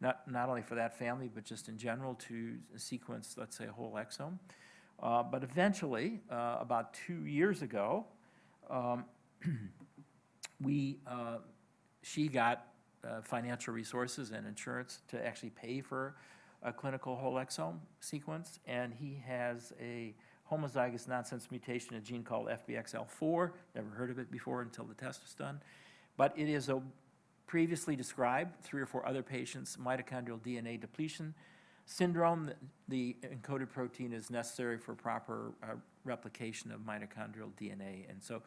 not, not only for that family, but just in general, to sequence, let's say, a whole exome. Uh, But eventually, uh, about two years ago, um, *clears throat* we, uh, she got uh, financial resources and insurance to actually pay for a clinical whole exome sequence, and he has a homozygous nonsense mutation, a gene called FBXL4. Never heard of it before until the test was done. But it is a previously described, three or four other patients, mitochondrial DNA depletion syndrome, the encoded protein is necessary for proper uh, replication of mitochondrial DNA. And so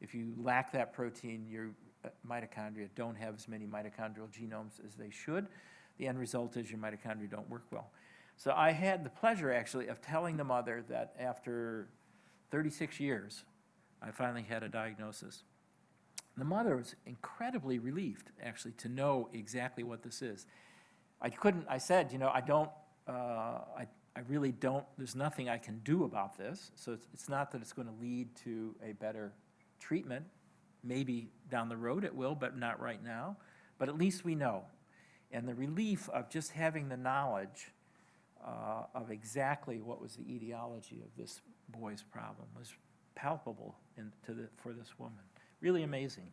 if you lack that protein, your uh, mitochondria don't have as many mitochondrial genomes as they should. The end result is your mitochondria don't work well. So I had the pleasure, actually, of telling the mother that after 36 years, I finally had a diagnosis. The mother was incredibly relieved, actually, to know exactly what this is. I couldn't, I said, you know, I don't, uh, I, I really don't, there's nothing I can do about this. So it's, it's not that it's going to lead to a better treatment. Maybe down the road it will, but not right now. But at least we know. And the relief of just having the knowledge uh, of exactly what was the etiology of this boy's problem was palpable in, the, for this woman. Really amazing.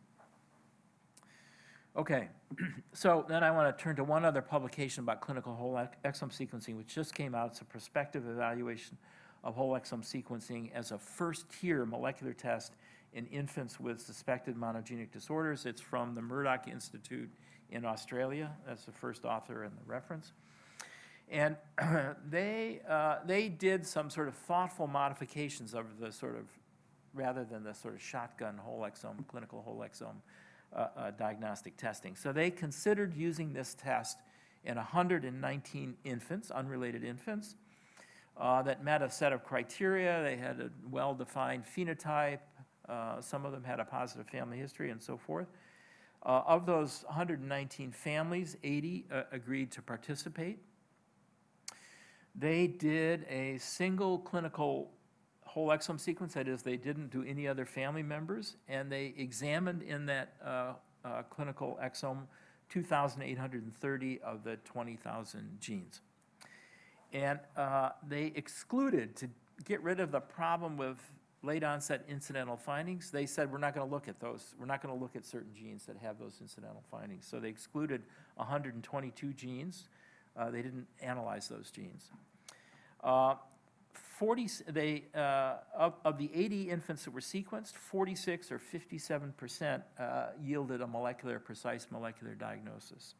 Okay, *clears throat* so then I want to turn to one other publication about clinical whole ex- exome sequencing, which just came out. It's a prospective evaluation of whole exome sequencing as a first-tier molecular test in infants with suspected monogenic disorders. It's from the Murdoch Institute in Australia. That's the first author in the reference. And *clears throat* they, uh, they did some sort of thoughtful modifications of the sort of, rather than the sort of shotgun whole exome, clinical whole exome uh, uh, diagnostic testing. So they considered using this test in 119 infants, unrelated infants, uh, that met a set of criteria. They had a well-defined phenotype. Uh, some of them had a positive family history and so forth. Uh, of those 119 families, 80 uh, agreed to participate. They did a single clinical whole exome sequence, that is, they didn't do any other family members, and they examined in that uh, uh, clinical exome 2,830 of the 20,000 genes. And uh, they excluded, to get rid of the problem with late onset incidental findings, they said, we're not going to look at those. We're not going to look at certain genes that have those incidental findings. So they excluded 122 genes. Uh, They didn't analyze those genes. Uh, 40, they, uh, of, of the 80 infants that were sequenced, 46 or 57% uh, yielded a molecular, precise molecular diagnosis.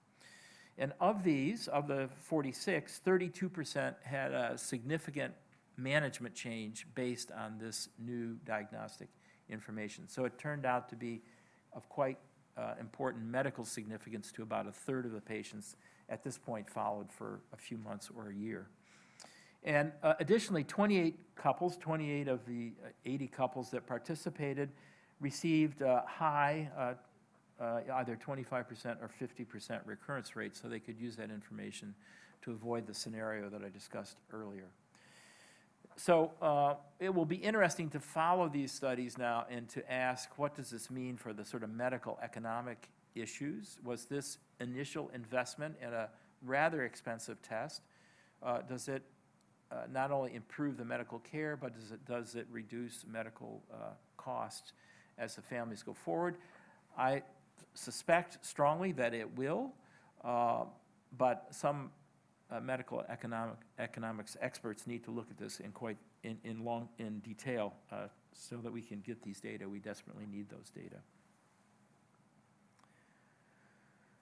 And of these, of the 46, 32% had a significant management change based on this new diagnostic information. So it turned out to be of quite uh, important medical significance to about a third of the patients at this point followed for a few months or a year. And uh, additionally, 28 couples, 28 of the uh, 80 couples that participated received uh, high, uh, uh, either 25% or 50% recurrence rates, so they could use that information to avoid the scenario that I discussed earlier. So uh, it will be interesting to follow these studies now and to ask, what does this mean for the sort of medical economic issues? Was this initial investment in a rather expensive test, does it uh, not only improve the medical care, but does it, does it reduce medical uh, costs as the families go forward? I suspect strongly that it will, uh, but some uh, medical economic, economics experts need to look at this in quite, in, in long, in detail, uh, so that we can get these data. We desperately need those data.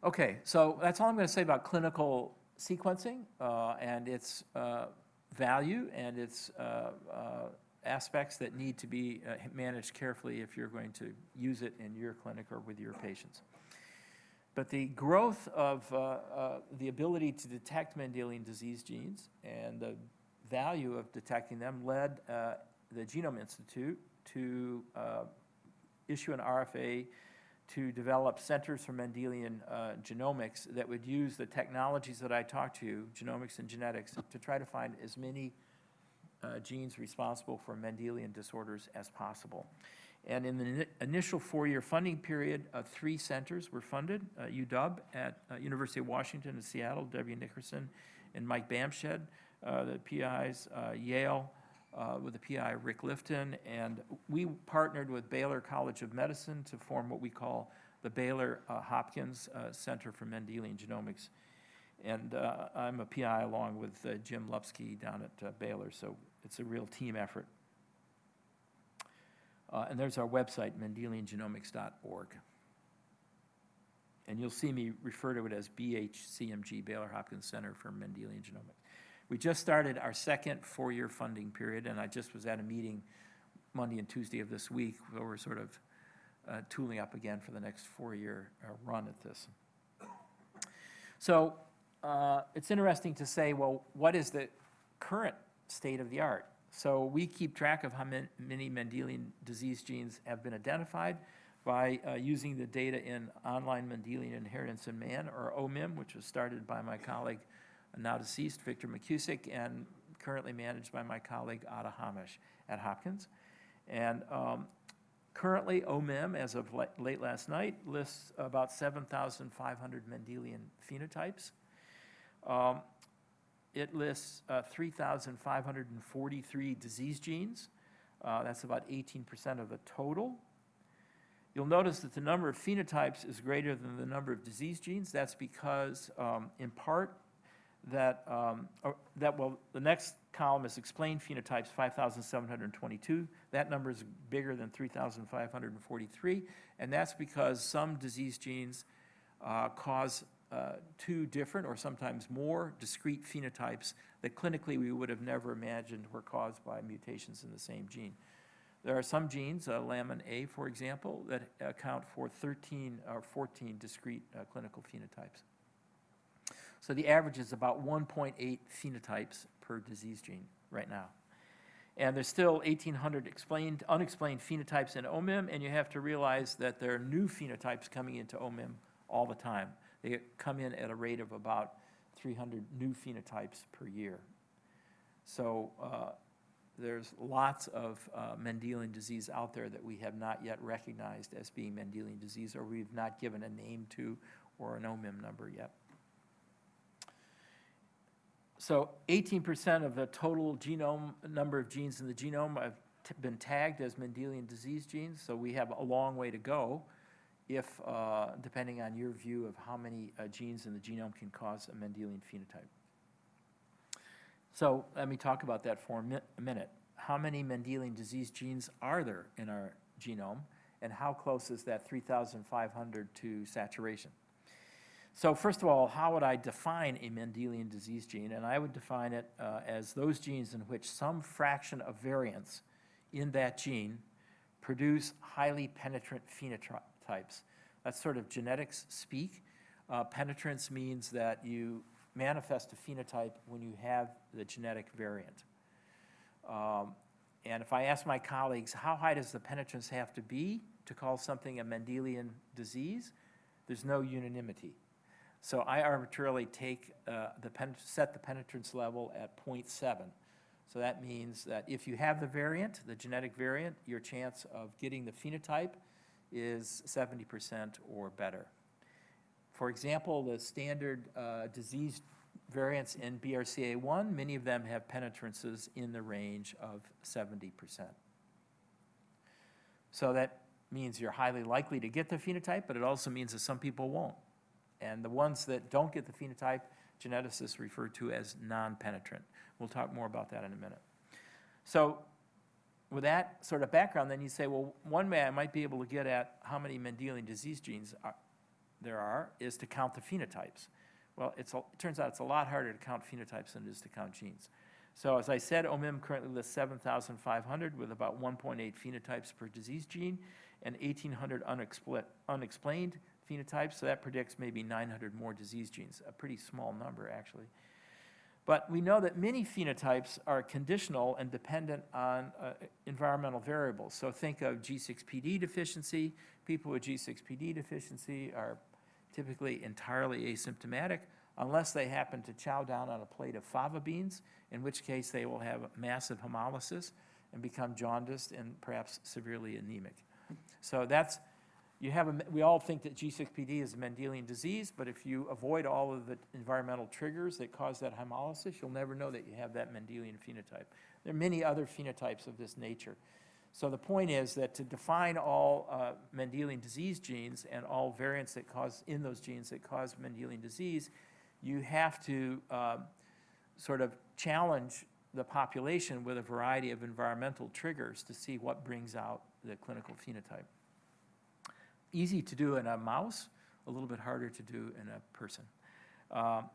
Okay, so that's all I'm going to say about clinical sequencing uh, and its uh, value and its uh, uh, aspects that need to be uh, managed carefully if you're going to use it in your clinic or with your patients. But the growth of uh, uh, the ability to detect Mendelian disease genes and the value of detecting them led uh, the Genome Institute to issue an RFA to develop centers for Mendelian uh, genomics that would use the technologies that I talked to, you, genomics and genetics, to try to find as many uh, genes responsible for Mendelian disorders as possible. And in the ini- initial four-year funding period, uh, three centers were funded, uh, UW at uh, University of Washington in Seattle, W. Nickerson and Mike Bamshad, uh, the PIs, uh, Yale, uh, with the PI Rick Lifton, and we partnered with Baylor College of Medicine to form what we call the Baylor uh, Hopkins uh, Center for Mendelian Genomics. And uh, I'm a PI along with uh, Jim Lupski down at uh, Baylor, so it's a real team effort. And there's our website, mendeliangenomics.org. And you'll see me refer to it as BHCMG, Baylor Hopkins Center for Mendelian Genomics. We just started our second four-year funding period, and I just was at a meeting Monday and Tuesday of this week, where we're sort of uh, tooling up again for the next four-year uh, run at this. So uh, it's interesting to say, well, what is the current state of the art? So we keep track of how man- many Mendelian disease genes have been identified by uh, using the data in Online Mendelian Inheritance in Man, or OMIM, which was started by my colleague, now deceased, Victor McKusick, and currently managed by my colleague, Ada Hamosh at Hopkins. And um, currently, OMIM, as of late last night, lists about 7,500 Mendelian phenotypes. Um, It lists uh, 3,543 disease genes. Uh, That's about 18% of the total. You'll notice that the number of phenotypes is greater than the number of disease genes. That's because, um, in part, that, um, or- that, well, the next column is explained phenotypes, 5,722. That number is bigger than 3,543, and that's because some disease genes uh, cause uh, two different, or sometimes more, discrete phenotypes that clinically we would have never imagined were caused by mutations in the same gene. There are some genes, uh, lamin A, for example, that account for 13 or 14 discrete uh, clinical phenotypes. So the average is about 1.8 phenotypes per disease gene right now. And there's still 1,800 explained, unexplained phenotypes in OMIM, and you have to realize that there are new phenotypes coming into OMIM all the time. They come in at a rate of about 300 new phenotypes per year. So uh, there's lots of uh, Mendelian disease out there that we have not yet recognized as being Mendelian disease, or we've not given a name to or an OMIM number yet. So 18% of the total genome, number of genes in the genome have been tagged as Mendelian disease genes, so we have a long way to go if, uh, depending on your view of how many uh, genes in the genome can cause a Mendelian phenotype. So let me talk about that for a a minute. How many Mendelian disease genes are there in our genome, and how close is that 3,500 to saturation? So first of all, how would I define a Mendelian disease gene? And I would define it uh, as those genes in which some fraction of variants in that gene produce highly penetrant phenotypes. That's sort of genetics speak. Uh, Penetrance means that you manifest a phenotype when you have the genetic variant. Um, And if I ask my colleagues, how high does the penetrance have to be to call something a Mendelian disease? There's no unanimity. So I arbitrarily take uh, the, set the penetrance level at 0.7. So that means that if you have the variant, the genetic variant, your chance of getting the phenotype is 70% or better. For example, the standard uh, disease variants in BRCA1, many of them have penetrances in the range of 70%. So that means you're highly likely to get the phenotype, but it also means that some people won't. And the ones that don't get the phenotype, geneticists refer to as non-penetrant. We'll talk more about that in a minute. So with that sort of background, then you say, well, one way I might be able to get at how many Mendelian disease genes are, there are is to count the phenotypes. Well, it's, a- it turns out it's a lot harder to count phenotypes than it is to count genes. So as I said, OMIM currently lists 7,500 with about 1.8 phenotypes per disease gene and 1,800 unexpl- unexplained phenotypes, so that predicts maybe 900 more disease genes, a pretty small number, actually. But we know that many phenotypes are conditional and dependent on uh, environmental variables. So think of G6PD deficiency. People with G6PD deficiency are typically entirely asymptomatic unless they happen to chow down on a plate of fava beans, in which case they will have massive hemolysis and become jaundiced and perhaps severely anemic. So that's, you have, a, we all think that G6PD is a Mendelian disease, but if you avoid all of the environmental triggers that cause that hemolysis, you'll never know that you have that Mendelian phenotype. There are many other phenotypes of this nature. So the point is that to define all uh, Mendelian disease genes and all variants that cause, in those genes that cause Mendelian disease, you have to um, sort of challenge the population with a variety of environmental triggers to see what brings out the clinical phenotype. Easy to do in a mouse, a little bit harder to do in a person. Um,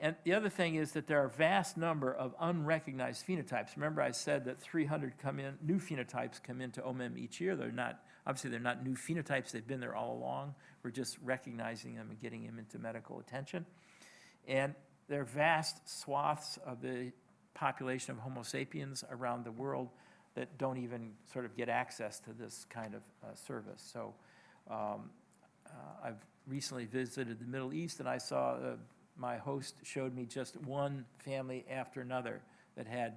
And the other thing is that there are a vast number of unrecognized phenotypes. Remember, I said that 300 come in, new phenotypes come into OMIM each year. They're not, obviously, they're not new phenotypes. They've been there all along. We're just recognizing them and getting them into medical attention. And there are vast swaths of the population of Homo sapiens around the world that don't even sort of get access to this kind of uh, service. So um, uh, I've recently visited the Middle East, and I saw, uh, my host showed me just one family after another that had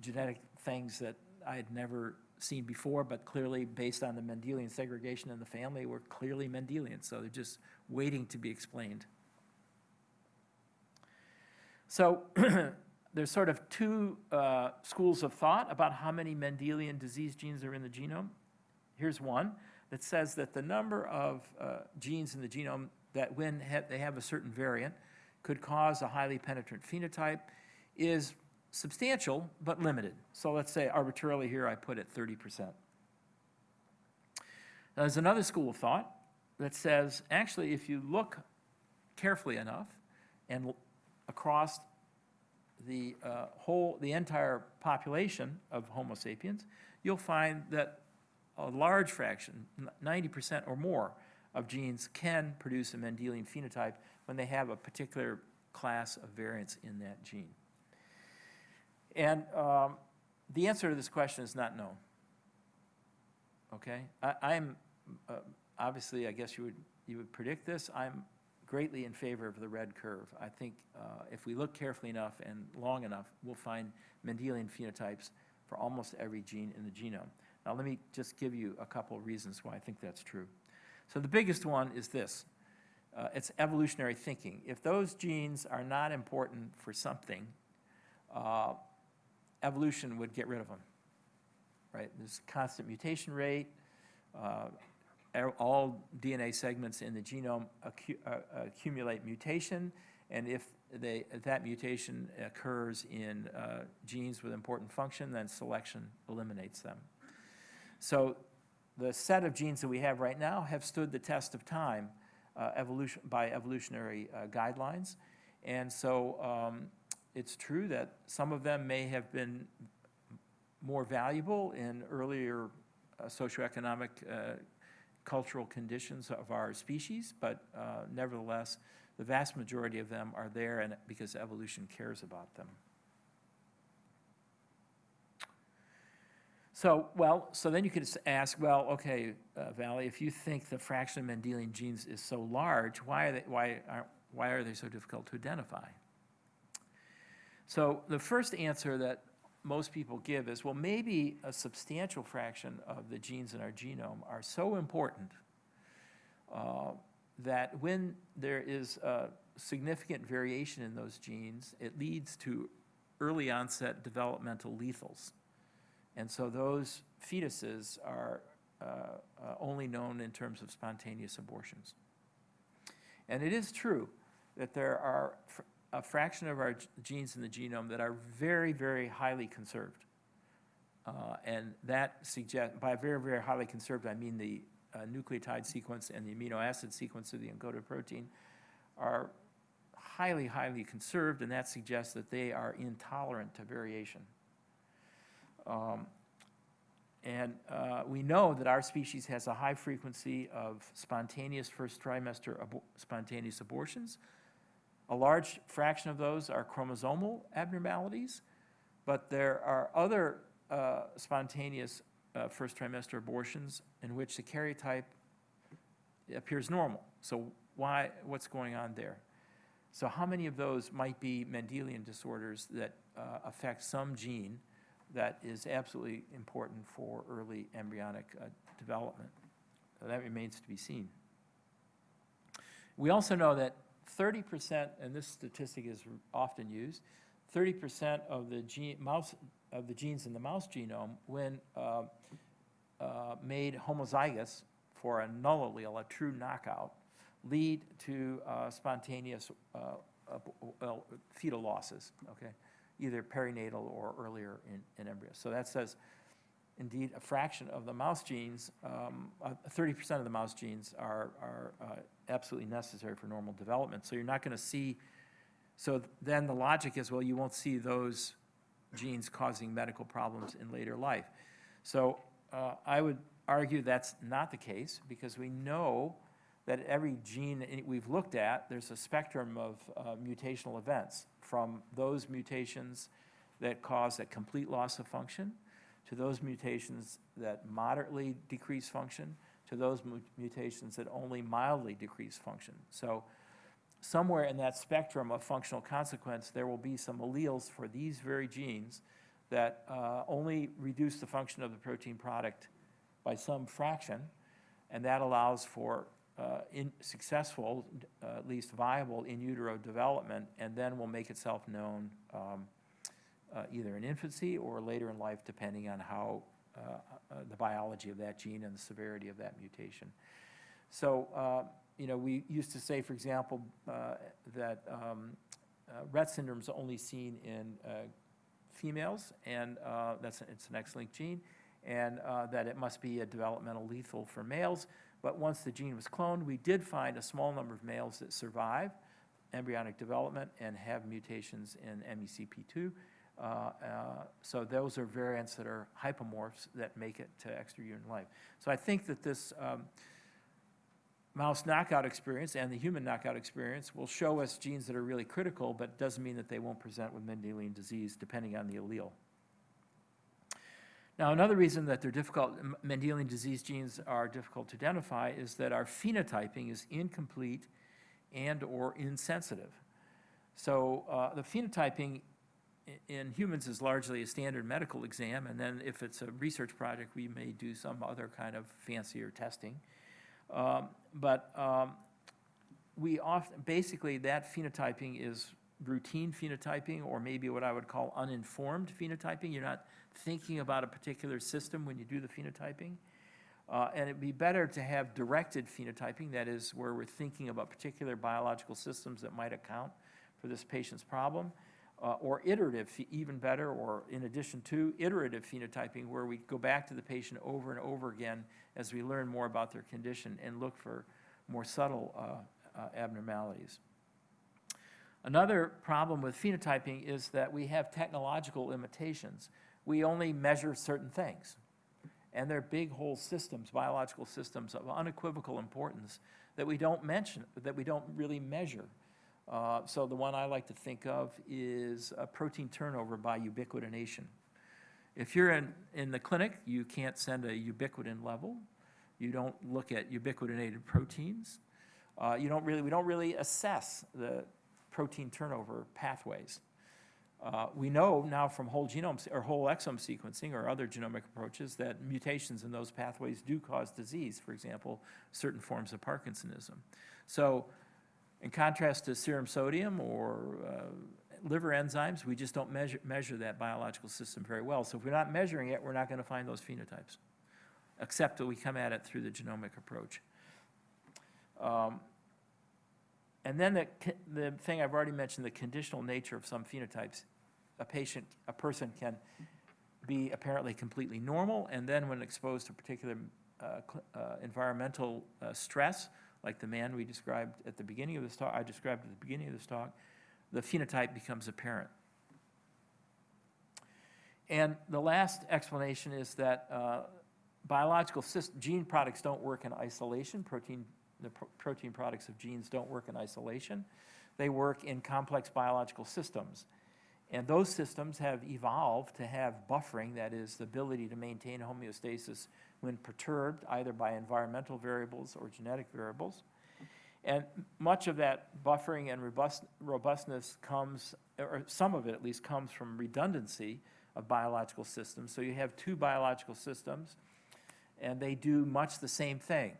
genetic things that I had never seen before, but clearly, based on the Mendelian segregation in the family, were clearly Mendelian, so they're just waiting to be explained. So *clears throat* there's sort of two uh, schools of thought about how many Mendelian disease genes are in the genome. Here's one that says that the number of uh, genes in the genome that when ha they have a certain variant could cause a highly penetrant phenotype is substantial but limited. So let's say arbitrarily here I put it 30%. Now, there's another school of thought that says actually if you look carefully enough and across the uh, whole, the entire population of Homo sapiens, you'll find that a large fraction, 90% or more, of genes can produce a Mendelian phenotype when they have a particular class of variants in that gene. And um, the answer to this question is not known. Okay? I, am uh, obviously, I guess you would, you would predict this. I'm greatly in favor of the red curve. I think uh, if we look carefully enough and long enough, we'll find Mendelian phenotypes for almost every gene in the genome. Now, let me just give you a couple of reasons why I think that's true. So the biggest one is this. Uh, it's evolutionary thinking. If those genes are not important for something, uh, evolution would get rid of them, right? There's constant mutation rate. Uh, all DNA segments in the genome accu uh, accumulate mutation, and if, they, that mutation occurs in uh, genes with important function, then selection eliminates them. So the set of genes that we have right now have stood the test of time uh, evolution, by evolutionary uh, guidelines. And so um, it's true that some of them may have been more valuable in earlier uh, socioeconomic uh, cultural conditions of our species, but uh, nevertheless, the vast majority of them are there and because evolution cares about them. So, well, so then you could ask, well, okay, uh, Valle, if you think the fraction of Mendelian genes is so large, why are they, why are, why are they so difficult to identify? So the first answer that most people give is, well, maybe a substantial fraction of the genes in our genome are so important uh, that when there is a significant variation in those genes, it leads to early onset developmental lethals. And so those fetuses are uh, uh, only known in terms of spontaneous abortions. And it is true that there are a fraction of our genes in the genome that are very, very highly conserved. Uh, and that suggests, by very, very highly conserved, I mean the uh, nucleotide sequence and the amino acid sequence of the encoded protein are highly, highly conserved, and that suggests that they are intolerant to variation. Um, and uh, we know that our species has a high frequency of spontaneous first trimester abo spontaneous abortions. A large fraction of those are chromosomal abnormalities, but there are other uh, spontaneous uh, first trimester abortions in which the karyotype appears normal. So why, what's going on there? So how many of those might be Mendelian disorders that uh, affect some gene that is absolutely important for early embryonic uh, development. So that remains to be seen. We also know that 30%, and this statistic is often used, 30% of the gene, mouse, of the genes in the mouse genome, when uh, uh, made homozygous for a null allele, a true knockout, lead to uh, spontaneous uh, fetal losses, okay? Either perinatal or earlier in, in embryo. So that says, indeed, a fraction of the mouse genes, 30% um, of the mouse genes are, are uh, absolutely necessary for normal development. So you're not going to see So then the logic is, well, you won't see those genes causing medical problems in later life. So uh, I would argue that's not the case because we know that every gene we've looked at, there's a spectrum of uh, mutational events from those mutations that cause a complete loss of function to those mutations that moderately decrease function to those mutations that only mildly decrease function. So somewhere in that spectrum of functional consequence, there will be some alleles for these very genes that uh, only reduce the function of the protein product by some fraction, and that allows for uh, in successful, uh, at least viable in utero development, and then will make itself known um, uh, either in infancy or later in life, depending on how uh, uh, the biology of that gene and the severity of that mutation. So, uh, you know, we used to say, for example, that um, Rett syndrome is only seen in females, and that's, it's an X-linked gene, and that it must be a developmental lethal for males. But once the gene was cloned, we did find a small number of males that survive embryonic development and have mutations in E MECP2. Uh, uh, So those are variants that are hypomorphs that make it to extrauterine life. So I think that this um, mouse knockout experience and the human knockout experience will show us genes that are really critical, but doesn't mean that they won't present with Mendelian disease depending on the allele. Now, another reason that they're difficult, Mendelian disease genes are difficult to identify is that our phenotyping is incomplete and/or insensitive. So uh, the phenotyping in humans is largely a standard medical exam, and then if it's a research project, we may do some other kind of fancier testing. Um, But um, we often, basically, that phenotyping is routine phenotyping, or maybe what I would call uninformed phenotyping. You're not thinking about a particular system when you do the phenotyping. Uh, And it'd be better to have directed phenotyping, that is, where we're thinking about particular biological systems that might account for this patient's problem, uh, or iterative, even better, or in addition to iterative phenotyping, where we go back to the patient over and over again as we learn more about their condition and look for more subtle uh, uh, abnormalities. Another problem with phenotyping is that we have technological limitations. We only measure certain things. And they're big whole systems, biological systems of unequivocal importance that we don't mention, that we don't really measure. Uh, So the one I like to think of is protein turnover by ubiquitination. If you're in, in the clinic, you can't send a ubiquitin level. You don't look at ubiquitinated proteins. Uh, You don't really, we don't really assess the protein turnover pathways. Uh, We know now from whole genome, or whole exome sequencing or other genomic approaches that mutations in those pathways do cause disease, for example, certain forms of Parkinsonism. So in contrast to serum sodium or uh, liver enzymes, we just don't measure, measure that biological system very well. So if we're not measuring it, we're not going to find those phenotypes, except that we come at it through the genomic approach. Um, And then the, the thing I've already mentioned, the conditional nature of some phenotypes. A patient, a person can be apparently completely normal, and then when exposed to particular uh, uh, environmental uh, stress, like the man we described at the beginning of this talk, I described at the beginning of this talk, the phenotype becomes apparent. And the last explanation is that uh, biological gene products don't work in isolation. Protein, the pro- protein products of genes don't work in isolation. They work in complex biological systems. And those systems have evolved to have buffering, that is, the ability to maintain homeostasis when perturbed either by environmental variables or genetic variables. And much of that buffering and robust, robustness comes, or some of it at least, comes from redundancy of biological systems. So you have two biological systems, and they do much the same thing.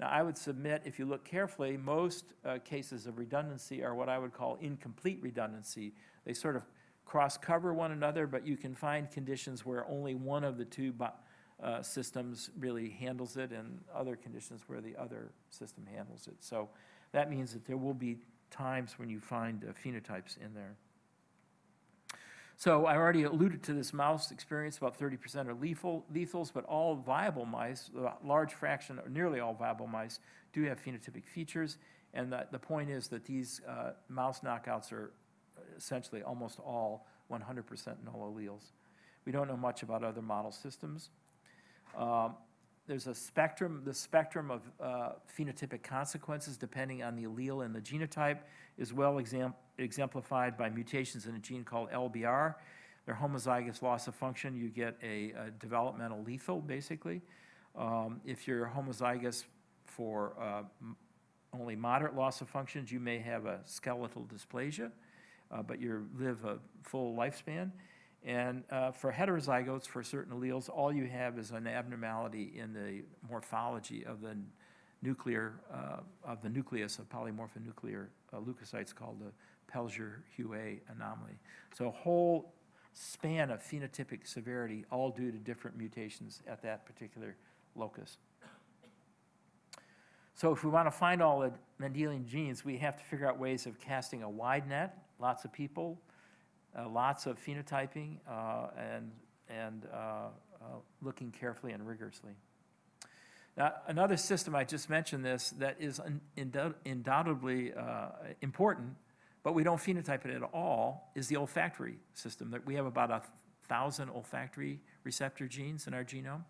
Now, I would submit, if you look carefully, most uh, cases of redundancy are what I would call incomplete redundancy. They sort of cross-cover one another, but you can find conditions where only one of the two uh, systems really handles it, and other conditions where the other system handles it. So that means that there will be times when you find uh, phenotypes in there. So I already alluded to this mouse experience, about 30% are lethal, lethals, but all viable mice, a large fraction, or nearly all viable mice, do have phenotypic features. And the, the point is that these uh, mouse knockouts are essentially almost all 100% null alleles. We don't know much about other model systems. Um, There's a spectrum, the spectrum of uh, phenotypic consequences depending on the allele and the genotype is well exam- exemplified by mutations in a gene called LBR. They're homozygous loss of function, you get a a developmental lethal, basically. Um, If you're homozygous for uh, only moderate loss of functions, you may have a skeletal dysplasia, uh, but you live a full lifespan. And uh, for heterozygotes for certain alleles, all you have is an abnormality in the morphology of the nuclear, uh, of the nucleus of polymorphonuclear uh, leukocytes called the Pelger-Huet anomaly. So a whole span of phenotypic severity, all due to different mutations at that particular locus. So if we want to find all the Mendelian genes, we have to figure out ways of casting a wide net, lots of people, lots of phenotyping, uh, and, and uh, uh, looking carefully and rigorously. Now, another system, I just mentioned this, that is undoubtedly uh, important, but we don't phenotype it at all, is the olfactory system. That We have about a thousand olfactory receptor genes in our genome.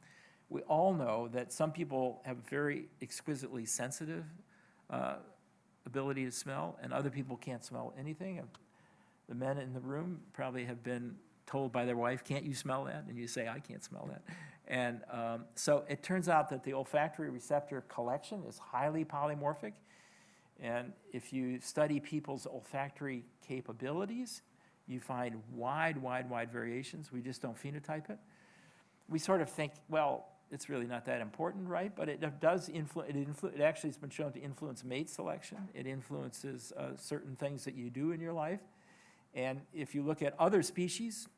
We all know that some people have very exquisitely sensitive uh, ability to smell, and other people can't smell anything. The men in the room probably have been told by their wife, can't you smell that? And you say, I can't smell that. And um, so it turns out that the olfactory receptor collection is highly polymorphic. And if you study people's olfactory capabilities, you find wide, wide, wide variations. We just don't phenotype it. We sort of think, well, it's really not that important, right? But it does influence, it, influ- it actually has been shown to influence mate selection. It influences uh, certain things that you do in your life. And if you look at other species,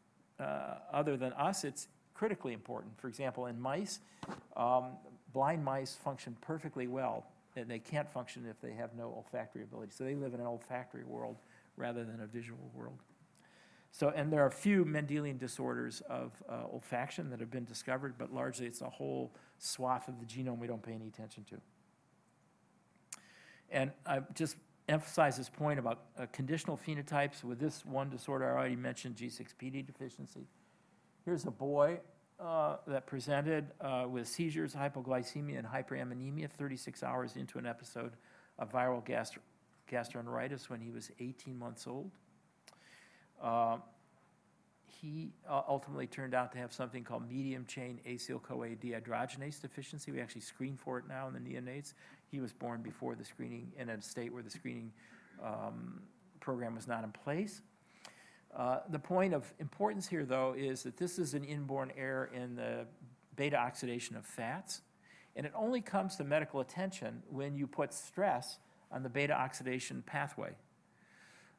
uh, other than us, it's critically important. For example, in mice, um, blind mice function perfectly well, and they can't function if they have no olfactory ability. So they live in an olfactory world rather than a visual world. So, and there are a few Mendelian disorders of uh, olfaction that have been discovered, but largely it's a whole swath of the genome we don't pay any attention to. And I just emphasize this point about uh, conditional phenotypes with this one disorder I already mentioned, G6PD deficiency. Here's a boy uh, that presented uh, with seizures, hypoglycemia, and hyperammonemia 36 hours into an episode of viral gastro gastroenteritis when he was 18 months old. Uh, he uh, ultimately turned out to have something called medium-chain acyl-CoA dehydrogenase deficiency. We actually screen for it now in the neonates. He was born before the screening, in a state where the screening um, program was not in place. Uh, The point of importance here, though, is that this is an inborn error in the beta oxidation of fats, and it only comes to medical attention when you put stress on the beta oxidation pathway.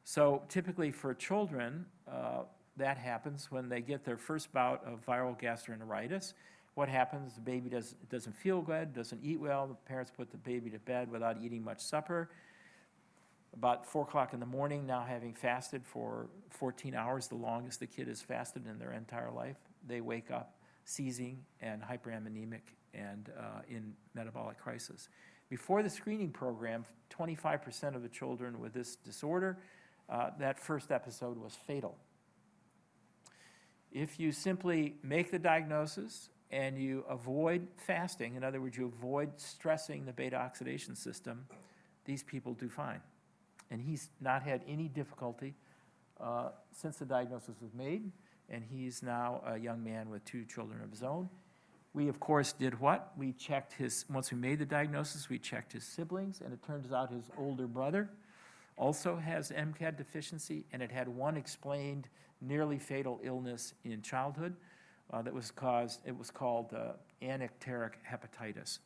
So typically for children, uh, that happens when they get their first bout of viral gastroenteritis. What happens? The baby does, doesn't feel good, doesn't eat well. The parents put the baby to bed without eating much supper. About four o'clock in the morning, now having fasted for 14 hours, the longest the kid has fasted in their entire life, they wake up seizing and hyperammonemic and uh, in metabolic crisis. Before the screening program, 25% of the children with this disorder, uh, that first episode was fatal. If you simply make the diagnosis and you avoid fasting, in other words, you avoid stressing the beta oxidation system, these people do fine. And he's not had any difficulty uh, since the diagnosis was made, and he's now a young man with two children of his own. We, of course, did what? We checked his, once we made the diagnosis, we checked his siblings, and it turns out his older brother also has MCAD deficiency, and it had one explained nearly fatal illness in childhood uh, that was caused, it was called uh, anicteric hepatitis.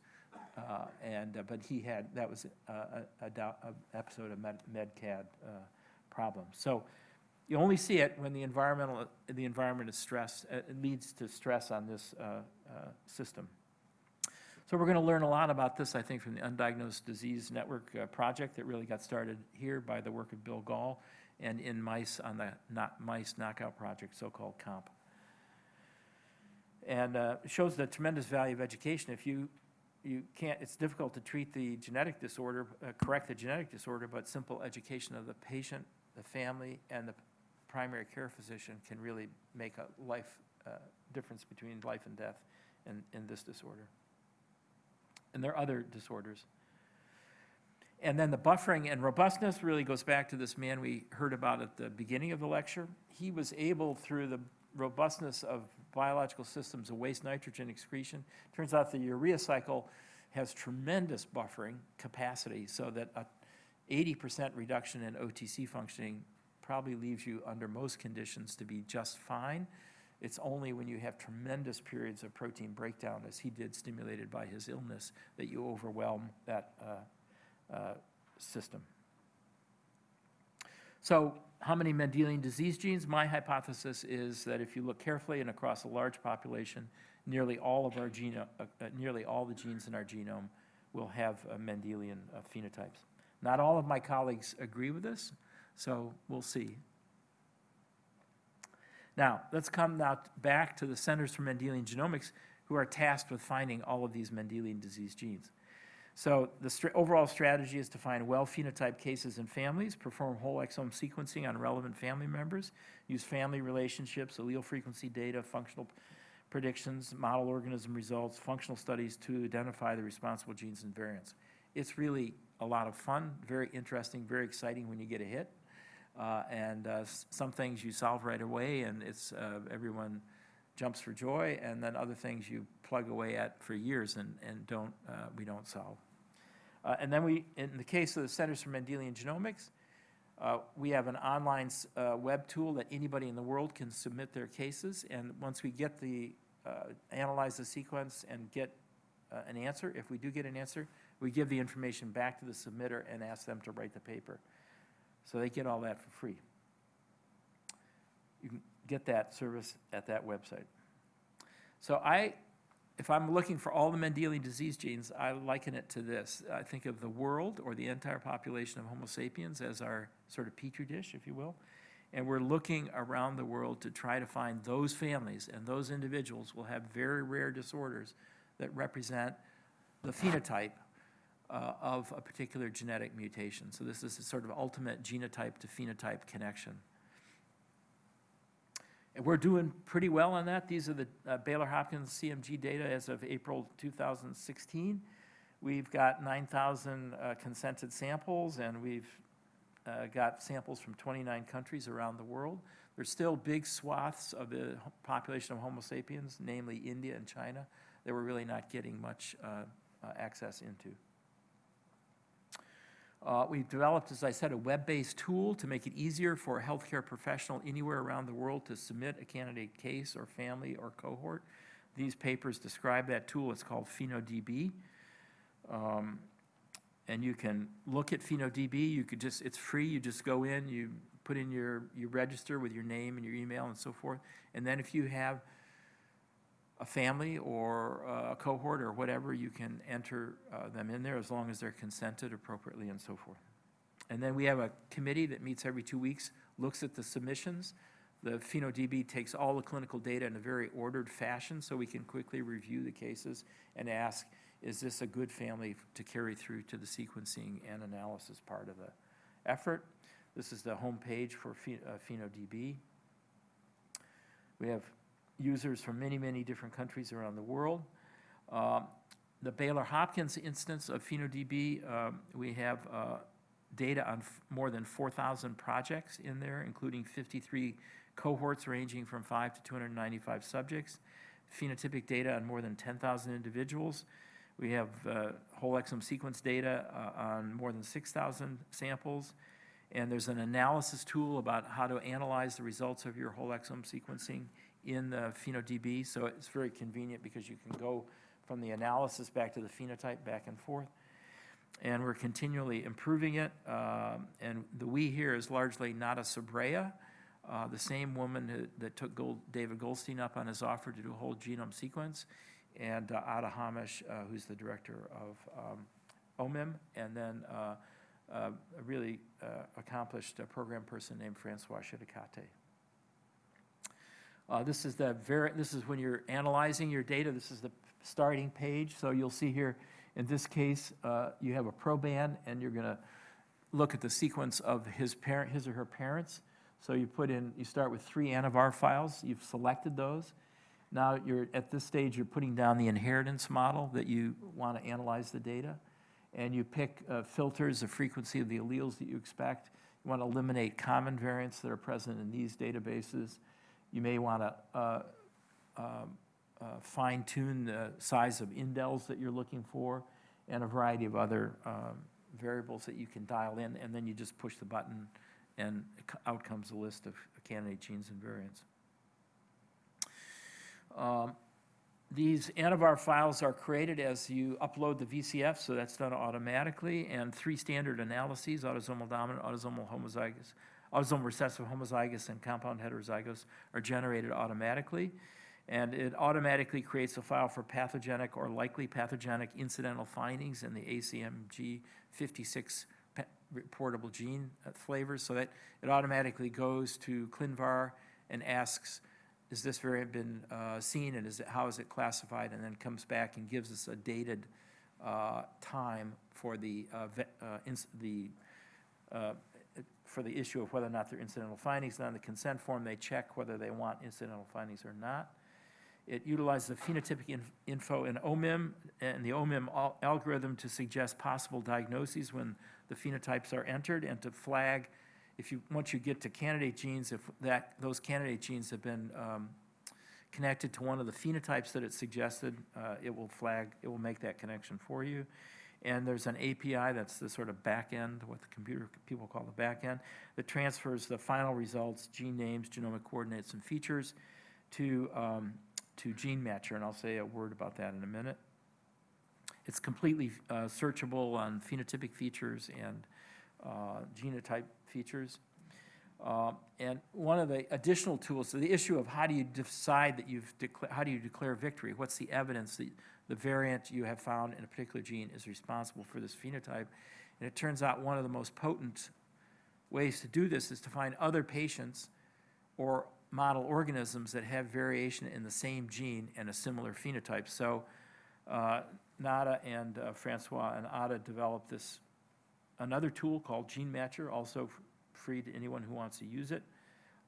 Uh, And, uh, but he had, that was a, a, a dou- a episode of med, MedCAD uh, problem. So you only see it when the environmental, the environment is stressed, uh, it leads to stress on this uh, uh, system. So we're going to learn a lot about this, I think, from the Undiagnosed Disease Network uh, project that really got started here by the work of Bill Gahl and in mice on the not mice knockout project, so-called KOMP. And uh, shows the tremendous value of education. If you, you can't, it's difficult to treat the genetic disorder, uh, correct the genetic disorder, but simple education of the patient, the family, and the primary care physician can really make a life, uh, difference between life and death in, in this disorder. And there are other disorders. And then the buffering and robustness really goes back to this man we heard about at the beginning of the lecture. He was able, through the robustness of biological systems of waste nitrogen excretion, turns out the urea cycle has tremendous buffering capacity so that a 80% reduction in OTC functioning probably leaves you under most conditions to be just fine. It's only when you have tremendous periods of protein breakdown, as he did stimulated by his illness, that you overwhelm that uh, uh, system. So how many Mendelian disease genes? My hypothesis is that if you look carefully and across a large population, nearly all of our genome, uh, uh, nearly all the genes in our genome will have uh, Mendelian uh, phenotypes. Not all of my colleagues agree with this, so we'll see. Now, let's come now back to the Centers for Mendelian Genomics, who are tasked with finding all of these Mendelian disease genes. So the overall strategy is to find well-phenotyped cases and families, perform whole exome sequencing on relevant family members, use family relationships, allele frequency data, functional predictions, model organism results, functional studies to identify the responsible genes and variants. It's really a lot of fun, very interesting, very exciting when you get a hit. Uh, and uh, some things you solve right away, and it's uh, everyone jumps for joy, and then other things you plug away at for years and, and don't uh, we don't solve. Uh, and then we, in the case of the Centers for Mendelian Genomics, uh, we have an online uh, web tool that anybody in the world can submit their cases, and once we get the uh, analyze the sequence and get uh, an answer, if we do get an answer, we give the information back to the submitter and ask them to write the paper. So they get all that for free. You can get that service at that website. So I, if I'm looking for all the Mendelian disease genes, I liken it to this. I think of the world or the entire population of Homo sapiens as our sort of petri dish, if you will. And we're looking around the world to try to find those families, and those individuals will have very rare disorders that represent the phenotype uh, of a particular genetic mutation. So this is a sort of ultimate genotype to phenotype connection. And we're doing pretty well on that. These are the uh, Baylor Hopkins CMG data as of April 2016. We've got 9,000 uh, consented samples, and we've uh, got samples from 29 countries around the world. There's still big swaths of the population of Homo sapiens, namely India and China, that we're really not getting much uh, uh, access into. Uh, We've developed, as I said, a web-based tool to make it easier for a healthcare professional anywhere around the world to submit a candidate case or family or cohort. These papers describe that tool. It's called PhenoDB. Um, And you can look at PhenoDB. You could just, it's free. You just go in, you put in your, you register with your name and your email and so forth. And then if you have a family or a cohort or whatever, you can enter uh, them in there as long as they're consented appropriately and so forth. And then we have a committee that meets every two weeks, looks at the submissions. The PhenoDB takes all the clinical data in a very ordered fashion, so we can quickly review the cases and ask, is this a good family to carry through to the sequencing and analysis part of the effort? This is the homepage for uh, PhenoDB. We have users from many, many different countries around the world. Um, The Baylor Hopkins instance of PhenoDB, um, we have uh, data on more than 4,000 projects in there, including 53 cohorts ranging from 5 to 295 subjects, phenotypic data on more than 10,000 individuals. We have uh, whole exome sequence data uh, on more than 6,000 samples. And there's an analysis tool about how to analyze the results of your whole exome sequencing in the PhenoDB. So it's very convenient because you can go from the analysis back to the phenotype, back and forth. And we're continually improving it. Um, And the "we" here is largely Nara Sobreira, uh, the same woman who- that took Gold- David Goldstein up on his offer to do a whole genome sequence, and uh, Ada Hamosh, uh, who's the director of um, OMIM, and then uh, uh, a really accomplished program person named Francois Schiettecatte. Uh, This is the very, this is when you're analyzing your data, this is the starting page. So you'll see here, in this case, uh, you have a proband, and you're going to look at the sequence of his parent, his or her parents. So you put in, you start with three ANNOVAR files, you've selected those. Now you're, at this stage, you're putting down the inheritance model that you want to analyze the data. And you pick uh, filters, the frequency of the alleles that you expect. You want to eliminate common variants that are present in these databases. You may want to uh, um, uh, fine tune the size of indels that you're looking for and a variety of other um, variables that you can dial in. And then you just push the button and out comes a list of candidate genes and variants. Um, These ANNOVAR files are created as you upload the VCF, so that's done automatically, and three standard analyses, autosomal dominant, autosomal homozygous, autosomal recessive homozygous, and compound heterozygous are generated automatically. And it automatically creates a file for pathogenic or likely pathogenic incidental findings in the ACMG 56 pa- reportable gene uh, flavors, so that it automatically goes to ClinVar and asks, is this variant been uh, seen and is it, how is it classified? And then comes back and gives us a dated uh, time for the, uh, uh, the, uh, for the issue of whether or not they're incidental findings. And on the consent form, they check whether they want incidental findings or not. It utilizes the phenotypic inf- info in OMIM and the OMIM al- algorithm to suggest possible diagnoses when the phenotypes are entered and to flag if you, once you get to candidate genes, if that, those candidate genes have been um, connected to one of the phenotypes that it suggested, uh, it will flag, it will make that connection for you. And there's an API, that's the sort of back end, what the computer people call the back end, that transfers the final results, gene names, genomic coordinates, and features to, um, to Gene Matcher, and I'll say a word about that in a minute. It's completely uh, searchable on phenotypic features and uh, genotype features. Uh, And one of the additional tools, so the issue of how do you decide that you've, how do you declare victory? What's the evidence that the variant you have found in a particular gene is responsible for this phenotype? And it turns out one of the most potent ways to do this is to find other patients or model organisms that have variation in the same gene and a similar phenotype. So uh, Nara and uh, Francois and Ada developed this, another tool called Gene Matcher, also free to anyone who wants to use it.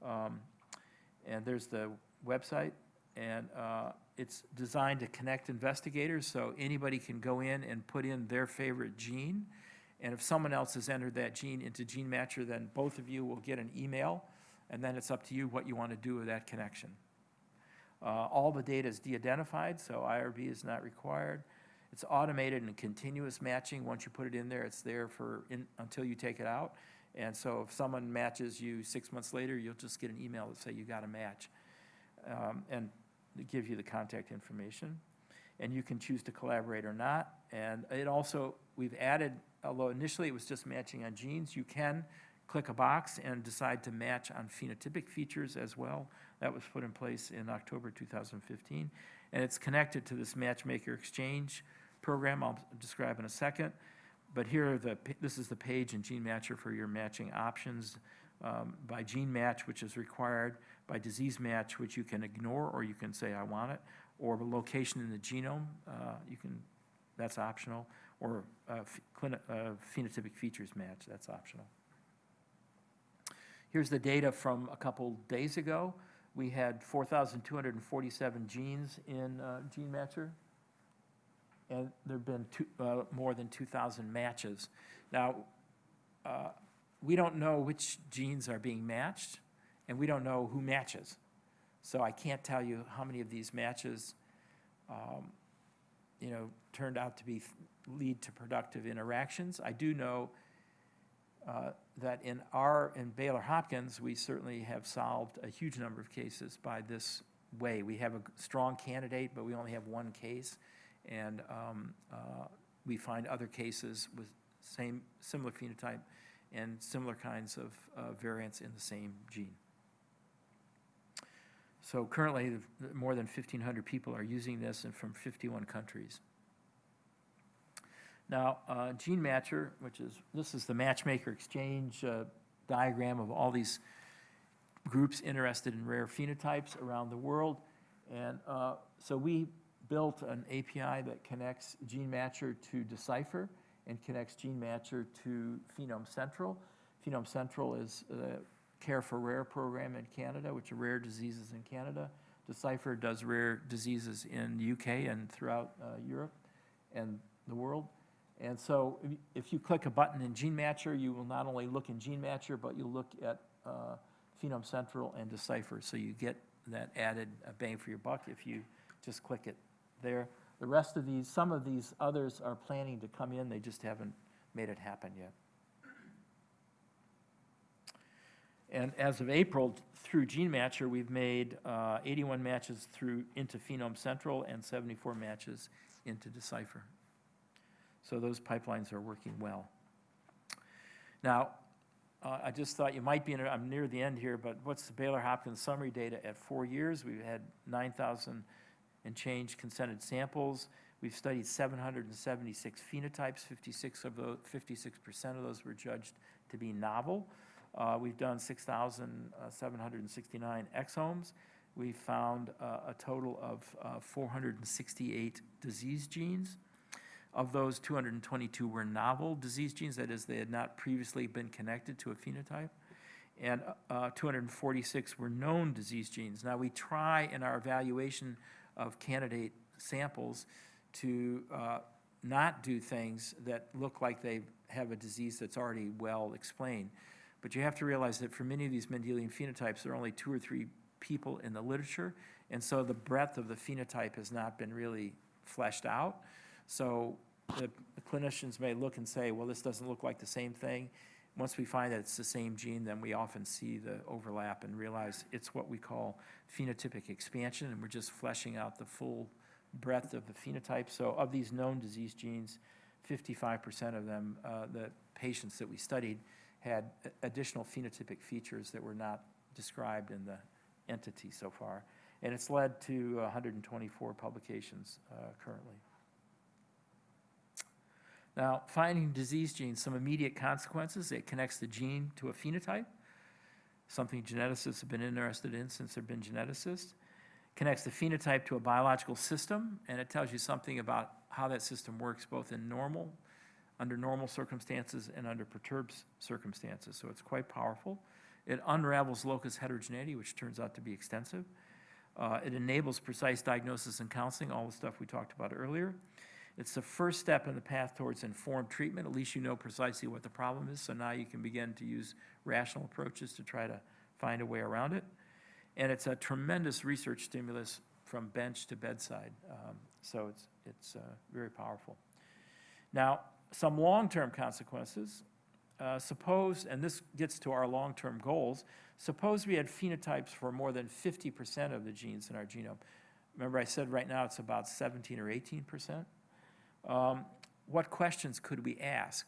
Um, And there's the website, and uh, it's designed to connect investigators, so anybody can go in and put in their favorite gene. And if someone else has entered that gene into Gene Matcher, then both of you will get an email, and then it's up to you what you want to do with that connection. Uh, All the data is de-identified, so IRB is not required. It's automated and continuous matching. Once you put it in there, it's there for, in- until you take it out. And so if someone matches you six months later, you'll just get an email that say you got a match. um, And to give you the contact information. And you can choose to collaborate or not. And it also, we've added, although initially it was just matching on genes, you can click a box and decide to match on phenotypic features as well. That was put in place in October 2015. And it's connected to this Matchmaker Exchange program I'll describe in a second. But here the, this is the page in Gene Matcher for your matching options um, by gene match, which is required, by disease match, which you can ignore, or you can say, I want it, or location in the genome, uh, you can, that's optional, or uh, uh, phenotypic features match, that's optional. Here's the data from a couple days ago. We had 4,247 genes in uh, Gene Matcher, and there've been two, uh, more than 2,000 matches. Now, uh, we don't know which genes are being matched, and we don't know who matches. So I can't tell you how many of these matches, um, you know, turned out to be, lead to productive interactions. I do know uh, that in our, in Baylor Hopkins, we certainly have solved a huge number of cases by this way. We have a strong candidate, but we only have one case. And um, uh, we find other cases with same, similar phenotype and similar kinds of uh, variants in the same gene. So currently, more than 1,500 people are using this and from 51 countries. Now, uh, Gene Matcher, which is, this is the Matchmaker Exchange uh, diagram of all these groups interested in rare phenotypes around the world. And uh, so we built an API that connects Gene Matcher to Decipher and connects Gene Matcher to Phenome Central. Phenome Central is uh, Care for Rare program in Canada, which are rare diseases in Canada. Decipher does rare diseases in the UK and throughout uh, Europe and the world. And so if you- click a button in Gene Matcher, you will not only look in Gene Matcher, but you'll look at uh, Phenome Central and Decipher. So you get that added bang for your buck if you just click it there. The rest of these, some of these others are planning to come in, they just haven't made it happen yet. And as of April, through Gene Matcher, we've made uh, 81 matches through, into Phenome Central and 74 matches into Decipher. So those pipelines are working well. Now, uh, I just thought you might be, in. I'm near the end here, but what's the Baylor Hopkins summary data at four years? We've had 9,000 and change consented samples. We've studied 776 phenotypes, 56 of those, 56% of those were judged to be novel. Uh, We've done 6,769 exomes. We found uh, a total of uh, 468 disease genes. Of those, 222 were novel disease genes, that is, they had not previously been connected to a phenotype. And uh, 246 were known disease genes. Now, we try in our evaluation of candidate samples to uh, not do things that look like they have a disease that's already well explained. But you have to realize that for many of these Mendelian phenotypes, there are only two or three people in the literature, and so the breadth of the phenotype has not been really fleshed out. So the clinicians may look and say, well, this doesn't look like the same thing. Once we find that it's the same gene, then we often see the overlap and realize it's what we call phenotypic expansion, and we're just fleshing out the full breadth of the phenotype. So of these known disease genes, 55% of them, uh, the patients that we studied, had additional phenotypic features that were not described in the entity so far. And it's led to 124 publications uh, currently. Now, finding disease genes, some immediate consequences, it connects the gene to a phenotype, something geneticists have been interested in since they've been geneticists. Connects the phenotype to a biological system, and it tells you something about how that system works both in normal, under normal circumstances and under perturbed circumstances, so it's quite powerful. It unravels locus heterogeneity, which turns out to be extensive. Uh, It enables precise diagnosis and counseling, all the stuff we talked about earlier. It's the first step in the path towards informed treatment. At least you know precisely what the problem is, so now you can begin to use rational approaches to try to find a way around it. And it's a tremendous research stimulus from bench to bedside, um, so it's, it's uh, very powerful. Now, some long-term consequences. Uh, Suppose, and this gets to our long-term goals, suppose we had phenotypes for more than 50% of the genes in our genome. Remember I said right now it's about 17 or 18%? Um, What questions could we ask?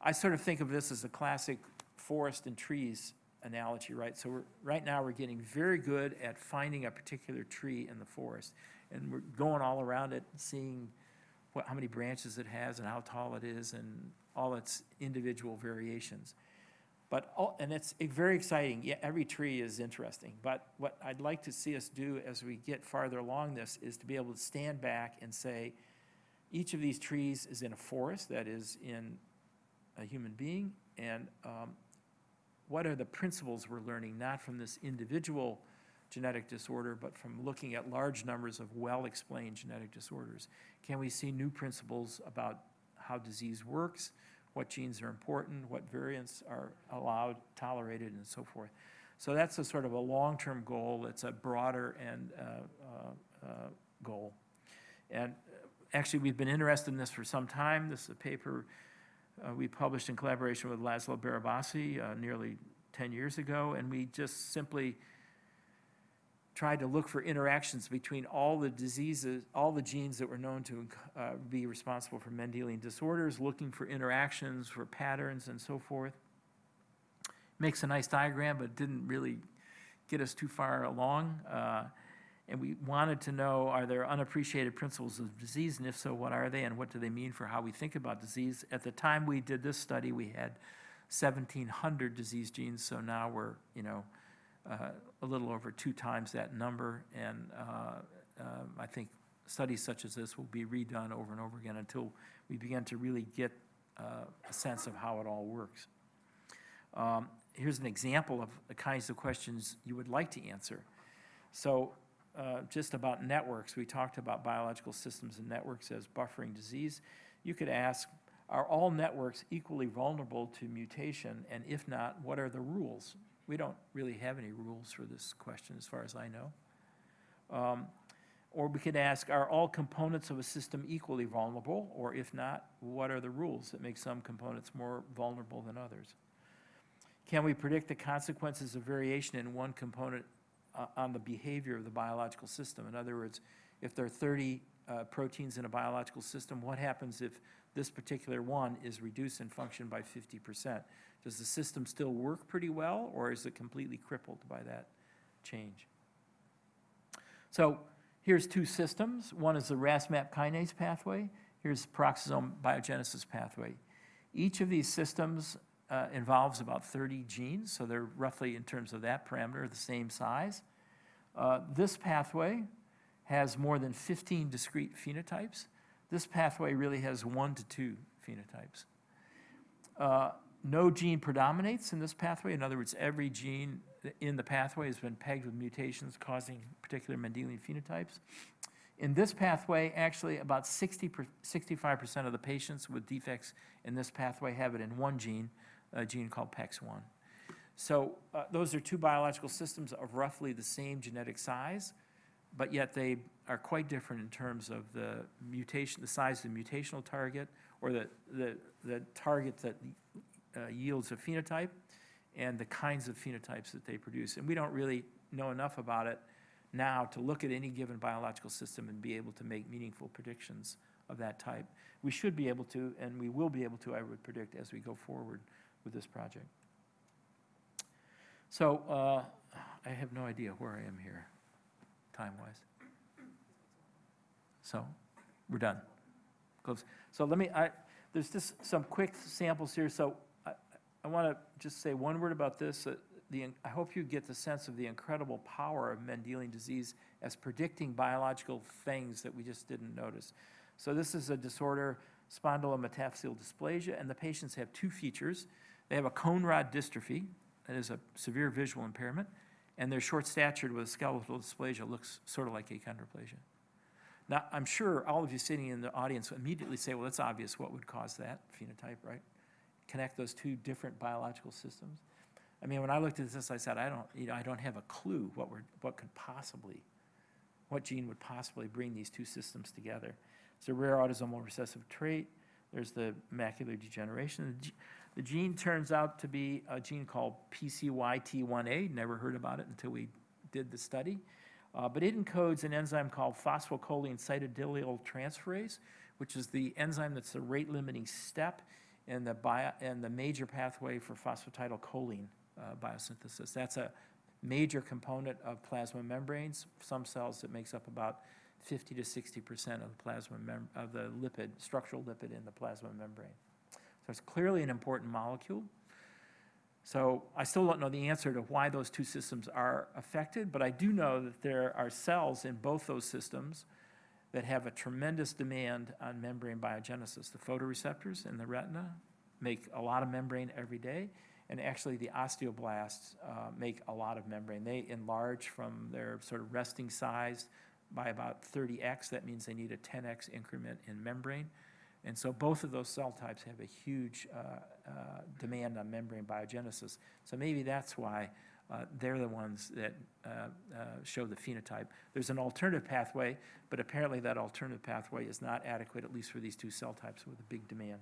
I sort of think of this as a classic forest and trees analogy, right? So right now, we're getting very good at finding a particular tree in the forest. And we're going all around it, seeing what, how many branches it has and how tall it is and all its individual variations. But, all- and it's very exciting, yeah, every tree is interesting, but what I'd like to see us do as we get farther along this is to be able to stand back and say, each of these trees is in a forest, that is in a human being, and um, what are the principles we're learning, not from this individual genetic disorder, but from looking at large numbers of well-explained genetic disorders? Can we see new principles about how disease works, what genes are important, what variants are allowed, tolerated, and so forth? So that's a sort of a long-term goal. It's a broader and uh, uh, uh, goal. And uh, actually, we've been interested in this for some time. This is a paper uh, we published in collaboration with Laszlo Barabasi nearly 10 years ago, and we just simply tried to look for interactions between all the diseases, all the genes that were known to uh, be responsible for Mendelian disorders, looking for interactions, for patterns, and so forth. Makes a nice diagram, but didn't really get us too far along. Uh, and we wanted to know, are there unappreciated principles of disease, and if so, what are they, and what do they mean for how we think about disease? At the time we did this study, we had 1,700 disease genes, so now we're, you know, a little over two times that number, and uh, um, I think studies such as this will be redone over and over again until we begin to really get uh, a sense of how it all works. Um, here's an example of the kinds of questions you would like to answer. So uh, just about networks, we talked about biological systems and networks as buffering disease. You could ask, are all networks equally vulnerable to mutation? And if not, what are the rules? We don't really have any rules for this question as far as I know. Um, Or we could ask, are all components of a system equally vulnerable? Or if not, what are the rules that make some components more vulnerable than others? Can we predict the consequences of variation in one component uh, on the behavior of the biological system? In other words, if there are 30 uh, proteins in a biological system, what happens if this particular one is reduced in function by 50%? Does the system still work pretty well, or is it completely crippled by that change? So here's two systems. One is the RAS-MAP kinase pathway. Here's peroxisome biogenesis pathway. Each of these systems uh, involves about 30 genes, so they're roughly, in terms of that parameter, the same size. Uh, This pathway has more than 15 discrete phenotypes. This pathway really has one to two phenotypes. Uh, No gene predominates in this pathway. In other words, every gene in the pathway has been pegged with mutations causing particular Mendelian phenotypes. In this pathway, actually, about 60 per, 65% of the patients with defects in this pathway have it in one gene, a gene called PEX1. So uh, those are two biological systems of roughly the same genetic size, but yet they are quite different in terms of the mutation, the size of the mutational target, or the, the, the target that uh, yields a phenotype, and the kinds of phenotypes that they produce. And we don't really know enough about it now to look at any given biological system and be able to make meaningful predictions of that type. We should be able to, and we will be able to, I would predict, as we go forward with this project. So uh, I have no idea where I am here, time-wise. So we're done. Close. So let me, I, there's just some quick samples here. So I, I want to just say one word about this. Uh, the, I hope you get the sense of the incredible power of Mendelian disease as predicting biological things that we just didn't notice. So this is a disorder, spondylometaphyseal dysplasia, and the patients have two features. They have a cone rod dystrophy, that is a severe visual impairment, and they're short-statured with skeletal dysplasia, looks sort of like achondroplasia. Now, I'm sure all of you sitting in the audience immediately say, well, that's obvious what would cause that phenotype, right? Connect those two different biological systems. I mean, when I looked at this, I said, I don't, you know, I don't have a clue what we're, what could possibly, what gene would possibly bring these two systems together. It's a rare autosomal recessive trait. There's the macular degeneration. The, gene turns out to be a gene called PCYT1A. Never heard about it until we did the study. Uh, but it encodes an enzyme called phosphocholine cytidylyl transferase, which is the enzyme that's the rate-limiting step in the, bio, in the major pathway for phosphatidylcholine uh, biosynthesis. That's a major component of plasma membranes. Some cells it makes up about 50 to 60 percent of the plasma of the lipid, structural lipid in the plasma membrane. It's clearly an important molecule. So I still don't know the answer to why those two systems are affected, but I do know that there are cells in both those systems that have a tremendous demand on membrane biogenesis. The photoreceptors in the retina make a lot of membrane every day, and actually the osteoblasts uh, make a lot of membrane. They enlarge from their sort of resting size by about 30x. That means they need a 10x increment in membrane. And so both of those cell types have a huge uh, uh, demand on membrane biogenesis. So maybe that's why uh, they're the ones that uh, uh, show the phenotype. There's an alternative pathway, but apparently that alternative pathway is not adequate, at least for these two cell types with a big demand.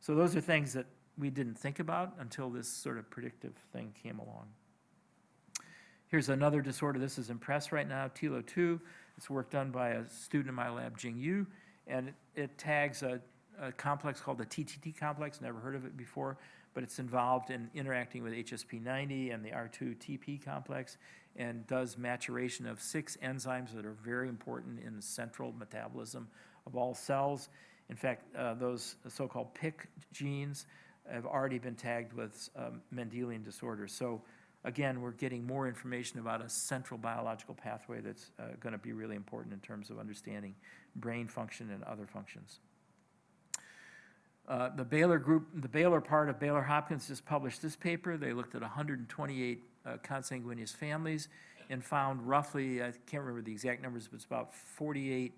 So those are things that we didn't think about until this sort of predictive thing came along. Here's another disorder. This is impressed right now, TELO2. It's work done by a student in my lab, Jing Yu, and it, it tags a, a complex called the TTT complex, never heard of it before, but it's involved in interacting with HSP90 and the R2-TP complex and does maturation of six enzymes that are very important in the central metabolism of all cells. In fact, uh, those so-called PIKK genes have already been tagged with um, Mendelian disorders. So again, we're getting more information about a central biological pathway that's uh, going to be really important in terms of understanding brain function and other functions. Uh, The Baylor Group, the Baylor part of Baylor Hopkins just published this paper. They looked at 128 uh, consanguineous families and found roughly, I can't remember the exact numbers, but it's about 48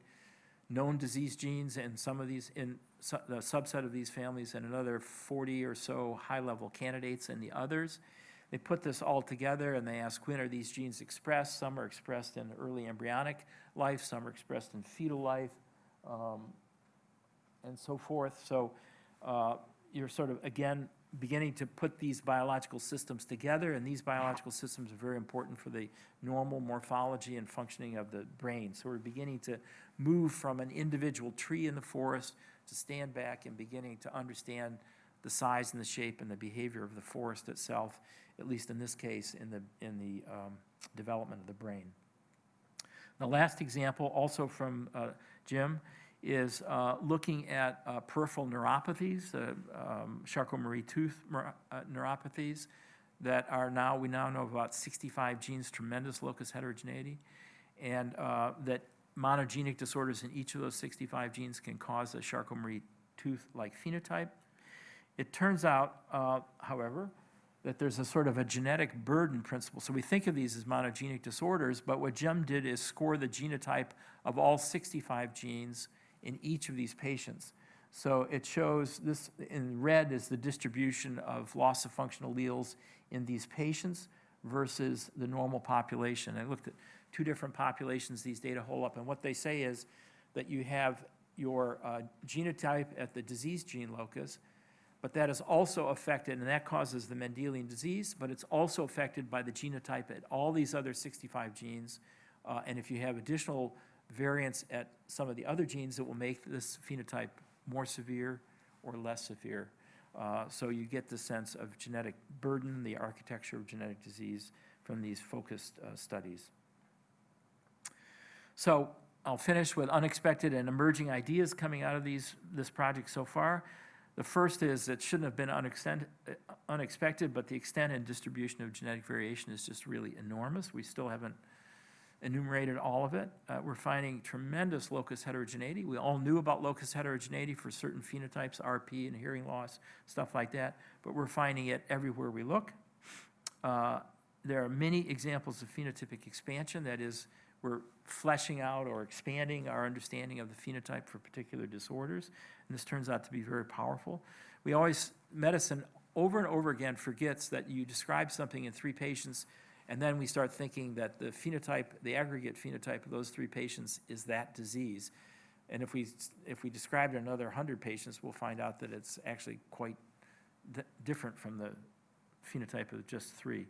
known disease genes in some of these, in su- the subset of these families, and another 40 or so high-level candidates in the others. They put this all together and they ask, when are these genes expressed? Some are expressed in early embryonic life, some are expressed in fetal life, um, and so forth. So you're sort of, again, beginning to put these biological systems together, and these biological systems are very important for the normal morphology and functioning of the brain. So we're beginning to move from an individual tree in the forest to stand back and beginning to understand the size and the shape and the behavior of the forest itself, at least in this case, in the, in the um, development of the brain. The last example, also from uh, Jim, is uh, looking at uh, peripheral neuropathies, uh, um, Charcot-Marie-Tooth neuropathies that are now, we now know about 65 genes, tremendous locus heterogeneity, and that monogenic disorders in each of those 65 genes can cause a Charcot-Marie-Tooth-like phenotype. It turns out, however, that there's a sort of a genetic burden principle. So we think of these as monogenic disorders, but what Jim did is score the genotype of all 65 genes in each of these patients. So it shows this, in red is the distribution of loss of functional alleles in these patients versus the normal population. I looked at two different populations, these data hold up, and what they say is that you have your uh, genotype at the disease gene locus, but that is also affected, and that causes the Mendelian disease, but it's also affected by the genotype at all these other 65 genes. Uh, And if you have additional variants at some of the other genes, that will make this phenotype more severe or less severe. Uh, So you get the sense of genetic burden, the architecture of genetic disease from these focused uh, studies. So I'll finish with unexpected and emerging ideas coming out of these, this project so far. The first is it shouldn't have been uh, unexpected, but the extent and distribution of genetic variation is just really enormous. We still haven't enumerated all of it. Uh, We're finding tremendous locus heterogeneity. We all knew about locus heterogeneity for certain phenotypes, RP and hearing loss, stuff like that, but we're finding it everywhere we look. Uh, There are many examples of phenotypic expansion, that is, we're fleshing out or expanding our understanding of the phenotype for particular disorders, and this turns out to be very powerful. We always, medicine over and over again forgets that you describe something in three patients, and then we start thinking that the phenotype, the aggregate phenotype of those three patients is that disease. And if we, if we describe it in another 100 patients, we'll find out that it's actually quite di- different from the phenotype of just three.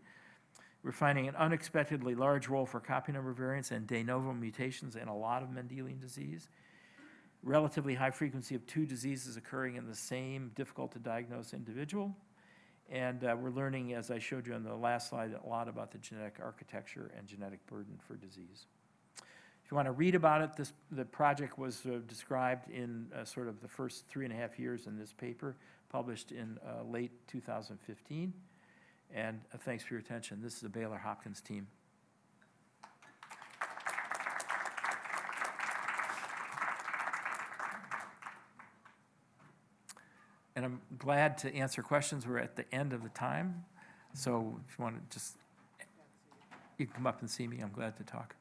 We're finding an unexpectedly large role for copy number variants and de novo mutations in a lot of Mendelian disease. Relatively high frequency of two diseases occurring in the same difficult-to-diagnose individual. And uh, we're learning, as I showed you on the last slide, a lot about the genetic architecture and genetic burden for disease. If you want to read about it, this, the project was uh, described in uh, sort of the first three and a half years in this paper, published in uh, late 2015. And uh, thanks for your attention. This is the Baylor Hopkins team. And I'm glad to answer questions. We're at the end of the time. So if you want to just, you can come up and see me. I'm glad to talk.